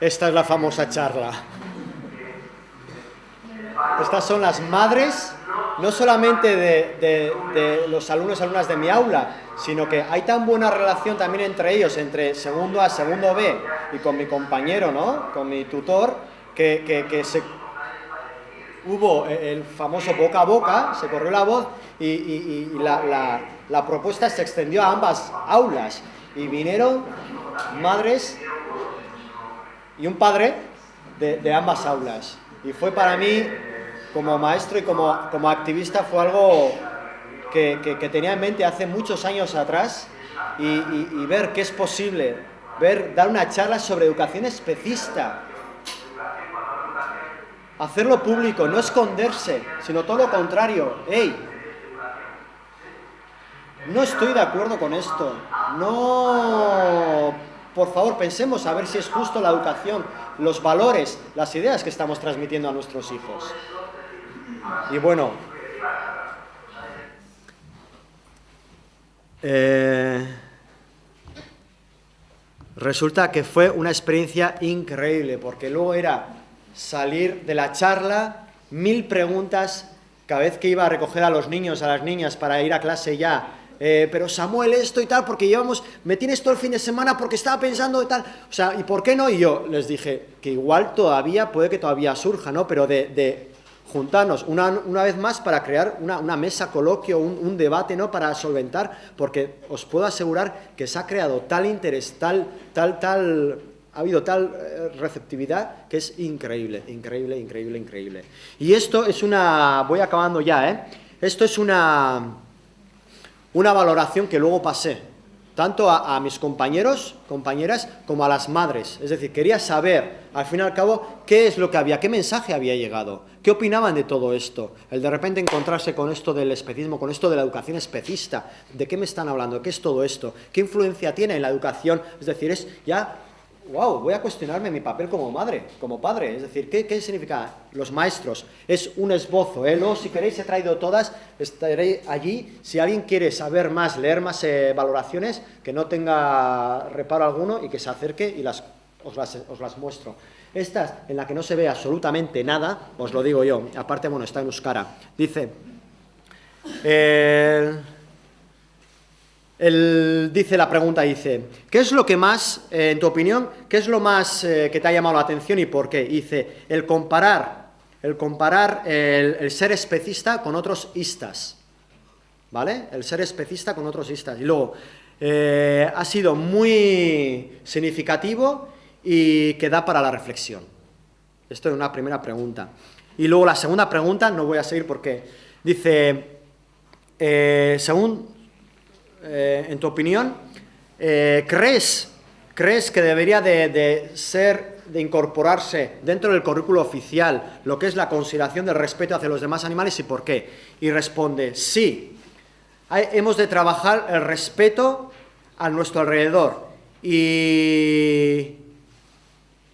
Esta es la famosa charla. Estas son las madres, no solamente de, los alumnos y alumnas de mi aula, sino que hay tan buena relación también entre ellos, entre segundo A, segundo B, y con mi compañero, ¿no? Con mi tutor, que, se, hubo el famoso boca a boca, se corrió la voz y, la, la propuesta se extendió a ambas aulas. Y vinieron madres y un padre de, ambas aulas. Y fue para mí, como maestro y como, como activista, fue algo que, tenía en mente hace muchos años atrás y, ver qué es posible, ver, dar una charla sobre educación especista, hacerlo público, no esconderse, sino todo lo contrario. ¡Ey! No estoy de acuerdo con esto. No por favor, pensemos a ver si es justo la educación, los valores, las ideas que estamos transmitiendo a nuestros hijos. Y bueno, eh, resulta que fue una experiencia increíble, porque luego era salir de la charla, mil preguntas, cada vez que iba a recoger a los niños, a las niñas para ir a clase ya, eh, pero Samuel esto y tal, porque llevamos, me tienes todo el fin de semana porque estaba pensando y tal, o sea, ¿y por qué no? Y yo les dije que igual todavía, puede que todavía surja, ¿no? Pero de, juntarnos una, vez más para crear una, mesa, coloquio, un, debate, ¿no? Para solventar, porque os puedo asegurar que se ha creado tal interés, tal, tal, tal, ha habido tal eh, receptividad que es increíble, increíble, increíble, increíble. Y esto es una, voy acabando ya, ¿eh? Esto es una una valoración que luego pasé, tanto a, mis compañeros, compañeras, como a las madres. Es decir, quería saber, al fin y al cabo, qué es lo que había, qué mensaje había llegado, qué opinaban de todo esto. El de repente encontrarse con esto del especismo, con esto de la educación especista, ¿de qué me están hablando? ¿Qué es todo esto? ¿Qué influencia tiene en la educación? Es decir, es ya wow, voy a cuestionarme mi papel como madre, como padre. Es decir, ¿qué, significa los maestros? Es un esbozo, ¿eh? Luego, si queréis, he traído todas, estaré allí. Si alguien quiere saber más, leer más eh, valoraciones, que no tenga reparo alguno y que se acerque y las, os, las, muestro. Estas, en la que no se ve absolutamente nada, os lo digo yo, aparte, bueno, está en Euskara. Dice... él dice la pregunta, dice, ¿qué es lo que más, eh, en tu opinión, qué es lo más eh, que te ha llamado la atención y por qué? Dice, el comparar, el comparar el, ser especista con otros istas, ¿vale? El ser especista con otros istas. Y luego, eh, ha sido muy significativo y que da para la reflexión. Esto es una primera pregunta. Y luego la segunda pregunta, no voy a seguir porque dice, según eh, en tu opinión, eh, ¿crees, ¿crees que debería de, ser, de incorporarse dentro del currículo oficial lo que es la consideración del respeto hacia los demás animales y por qué? Y responde, sí, hemos de trabajar el respeto a nuestro alrededor y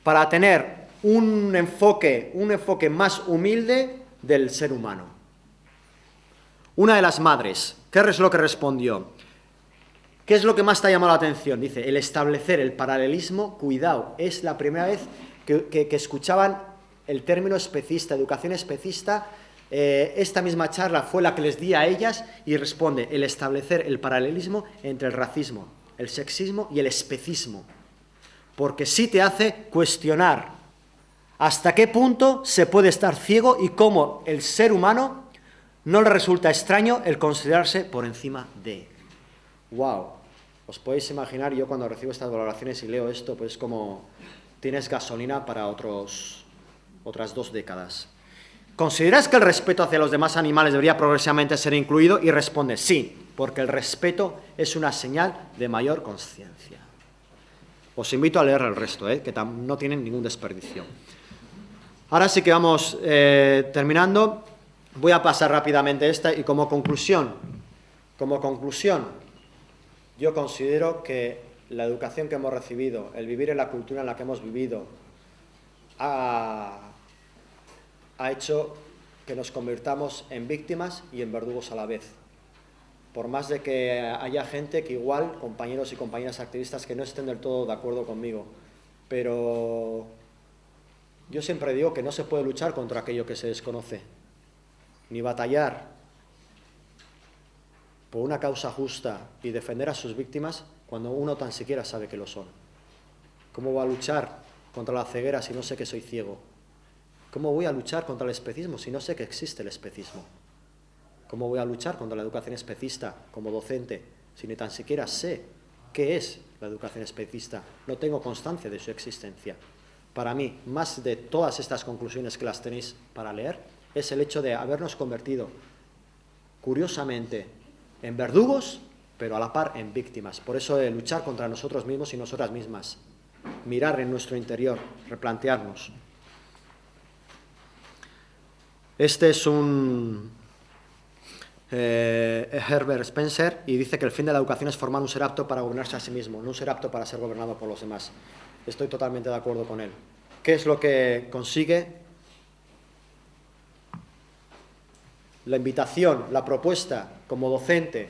para tener un enfoque, un enfoque más humilde del ser humano. Una de las madres, ¿qué es lo que respondió? ¿Qué es lo que más te ha llamado la atención? Dice, el establecer el paralelismo, cuidado, es la primera vez que, escuchaban el término especista, educación especista, eh, esta misma charla fue la que les di a ellas y responde el establecer el paralelismo entre el racismo, el sexismo y el especismo. Porque sí te hace cuestionar hasta qué punto se puede estar ciego y cómo el ser humano no le resulta extraño el considerarse por encima de. ¡Wow! Os podéis imaginar, yo cuando recibo estas valoraciones y leo esto, pues como tienes gasolina para otros, otras dos décadas. ¿Consideras que el respeto hacia los demás animales debería progresivamente ser incluido? Y responde sí, porque el respeto es una señal de mayor conciencia. Os invito a leer el resto, ¿eh? que no tienen ningún desperdicio. Ahora sí que vamos eh, terminando. Voy a pasar rápidamente esta y como conclusión, como conclusión, yo considero que la educación que hemos recibido, el vivir en la cultura en la que hemos vivido, ha, hecho que nos convirtamos en víctimas y en verdugos a la vez. Por más de que haya gente que igual, compañeros y compañeras activistas, que no estén del todo de acuerdo conmigo, pero yo siempre digo que no se puede luchar contra aquello que se desconoce, ni batallar por una causa justa y defender a sus víctimas cuando uno tan siquiera sabe que lo son. ¿Cómo voy a luchar contra la ceguera si no sé que soy ciego? ¿Cómo voy a luchar contra el especismo si no sé que existe el especismo? ¿Cómo voy a luchar contra la educación especista como docente si ni tan siquiera sé qué es la educación especista? No tengo constancia de su existencia para mí, más de todas estas conclusiones que las tenéis para leer, es el hecho de habernos convertido, curiosamente, en verdugos, pero a la par en víctimas. Por eso de luchar contra nosotros mismos y nosotras mismas, mirar en nuestro interior, replantearnos. Este es un eh, Herbert Spencer y dice que el fin de la educación es formar un ser apto para gobernarse a sí mismo, no un ser apto para ser gobernado por los demás. Estoy totalmente de acuerdo con él. ¿Qué es lo que consigue? La invitación, la propuesta como docente,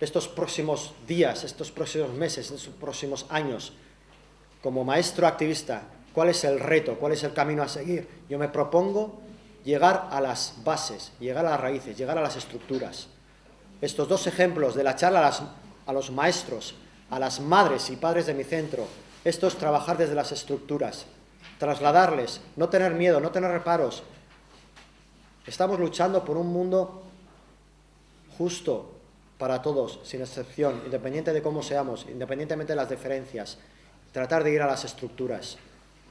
estos próximos días, estos próximos meses, estos próximos años, como maestro activista, ¿cuál es el reto? ¿Cuál es el camino a seguir? Yo me propongo llegar a las bases, llegar a las raíces, llegar a las estructuras. Estos dos ejemplos de la charla a, a los maestros, a las madres y padres de mi centro, esto es trabajar desde las estructuras, trasladarles, no tener miedo, no tener reparos. Estamos luchando por un mundo justo para todos, sin excepción, independiente de cómo seamos, independientemente de las diferencias. Tratar de ir a las estructuras.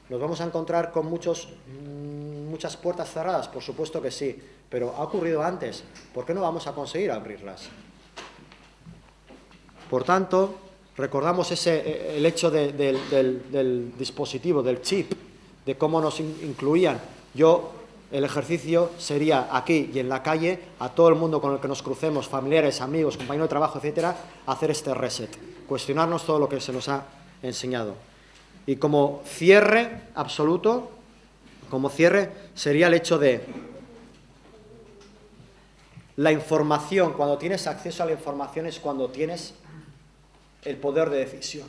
¿Nos vamos a encontrar con muchos, mm, muchas puertas cerradas? Por supuesto que sí, pero ha ocurrido antes. ¿Por qué no vamos a conseguir abrirlas? Por tanto, recordamos ese, eh, el hecho del, dispositivo, del chip, de cómo nos incluían. Yo, el ejercicio sería aquí y en la calle, a todo el mundo con el que nos crucemos, familiares, amigos, compañeros de trabajo, etcétera, hacer este reset, cuestionarnos todo lo que se nos ha enseñado. Y como cierre absoluto, como cierre, sería el hecho de la información, cuando tienes acceso a la información es cuando tienes el poder de decisión.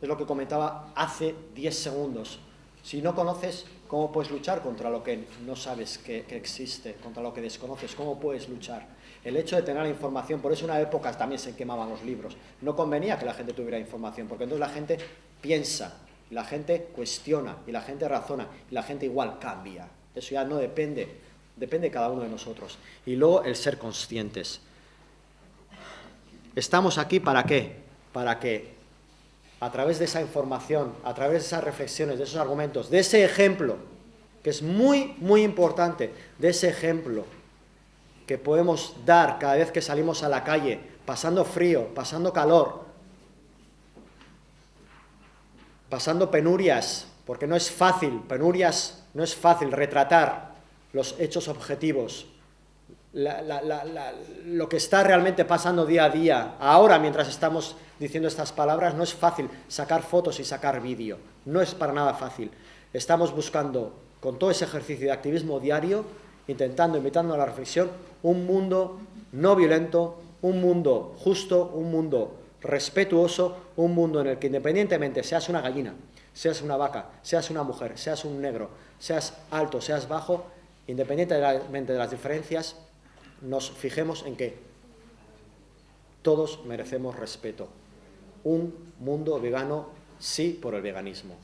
Es lo que comentaba hace 10 segundos. Si no conoces, ¿cómo puedes luchar contra lo que no sabes que, existe, contra lo que desconoces? ¿Cómo puedes luchar? El hecho de tener la información, por eso en una época también se quemaban los libros. No convenía que la gente tuviera información, porque entonces la gente piensa, la gente cuestiona, y la gente razona, y la gente igual cambia. Eso ya no depende, depende de cada uno de nosotros. Y luego el ser conscientes. ¿Estamos aquí para qué? para que a través de esa información, a través de esas reflexiones, de esos argumentos, de ese ejemplo, que es muy, muy importante, de ese ejemplo que podemos dar cada vez que salimos a la calle, pasando frío, pasando calor, pasando penurias, porque no es fácil, penurias, no es fácil retratar los hechos objetivos, lo que está realmente pasando día a día, ahora mientras estamos diciendo estas palabras, no es fácil sacar fotos y sacar vídeo, no es para nada fácil. Estamos buscando, con todo ese ejercicio de activismo diario, intentando, invitando a la reflexión, un mundo no violento, un mundo justo, un mundo respetuoso, un mundo en el que independientemente seas una gallina, seas una vaca, seas una mujer, seas un negro, seas alto, seas bajo, independientemente de las diferencias, nos fijemos en que todos merecemos respeto. Un mundo vegano sí por el veganismo.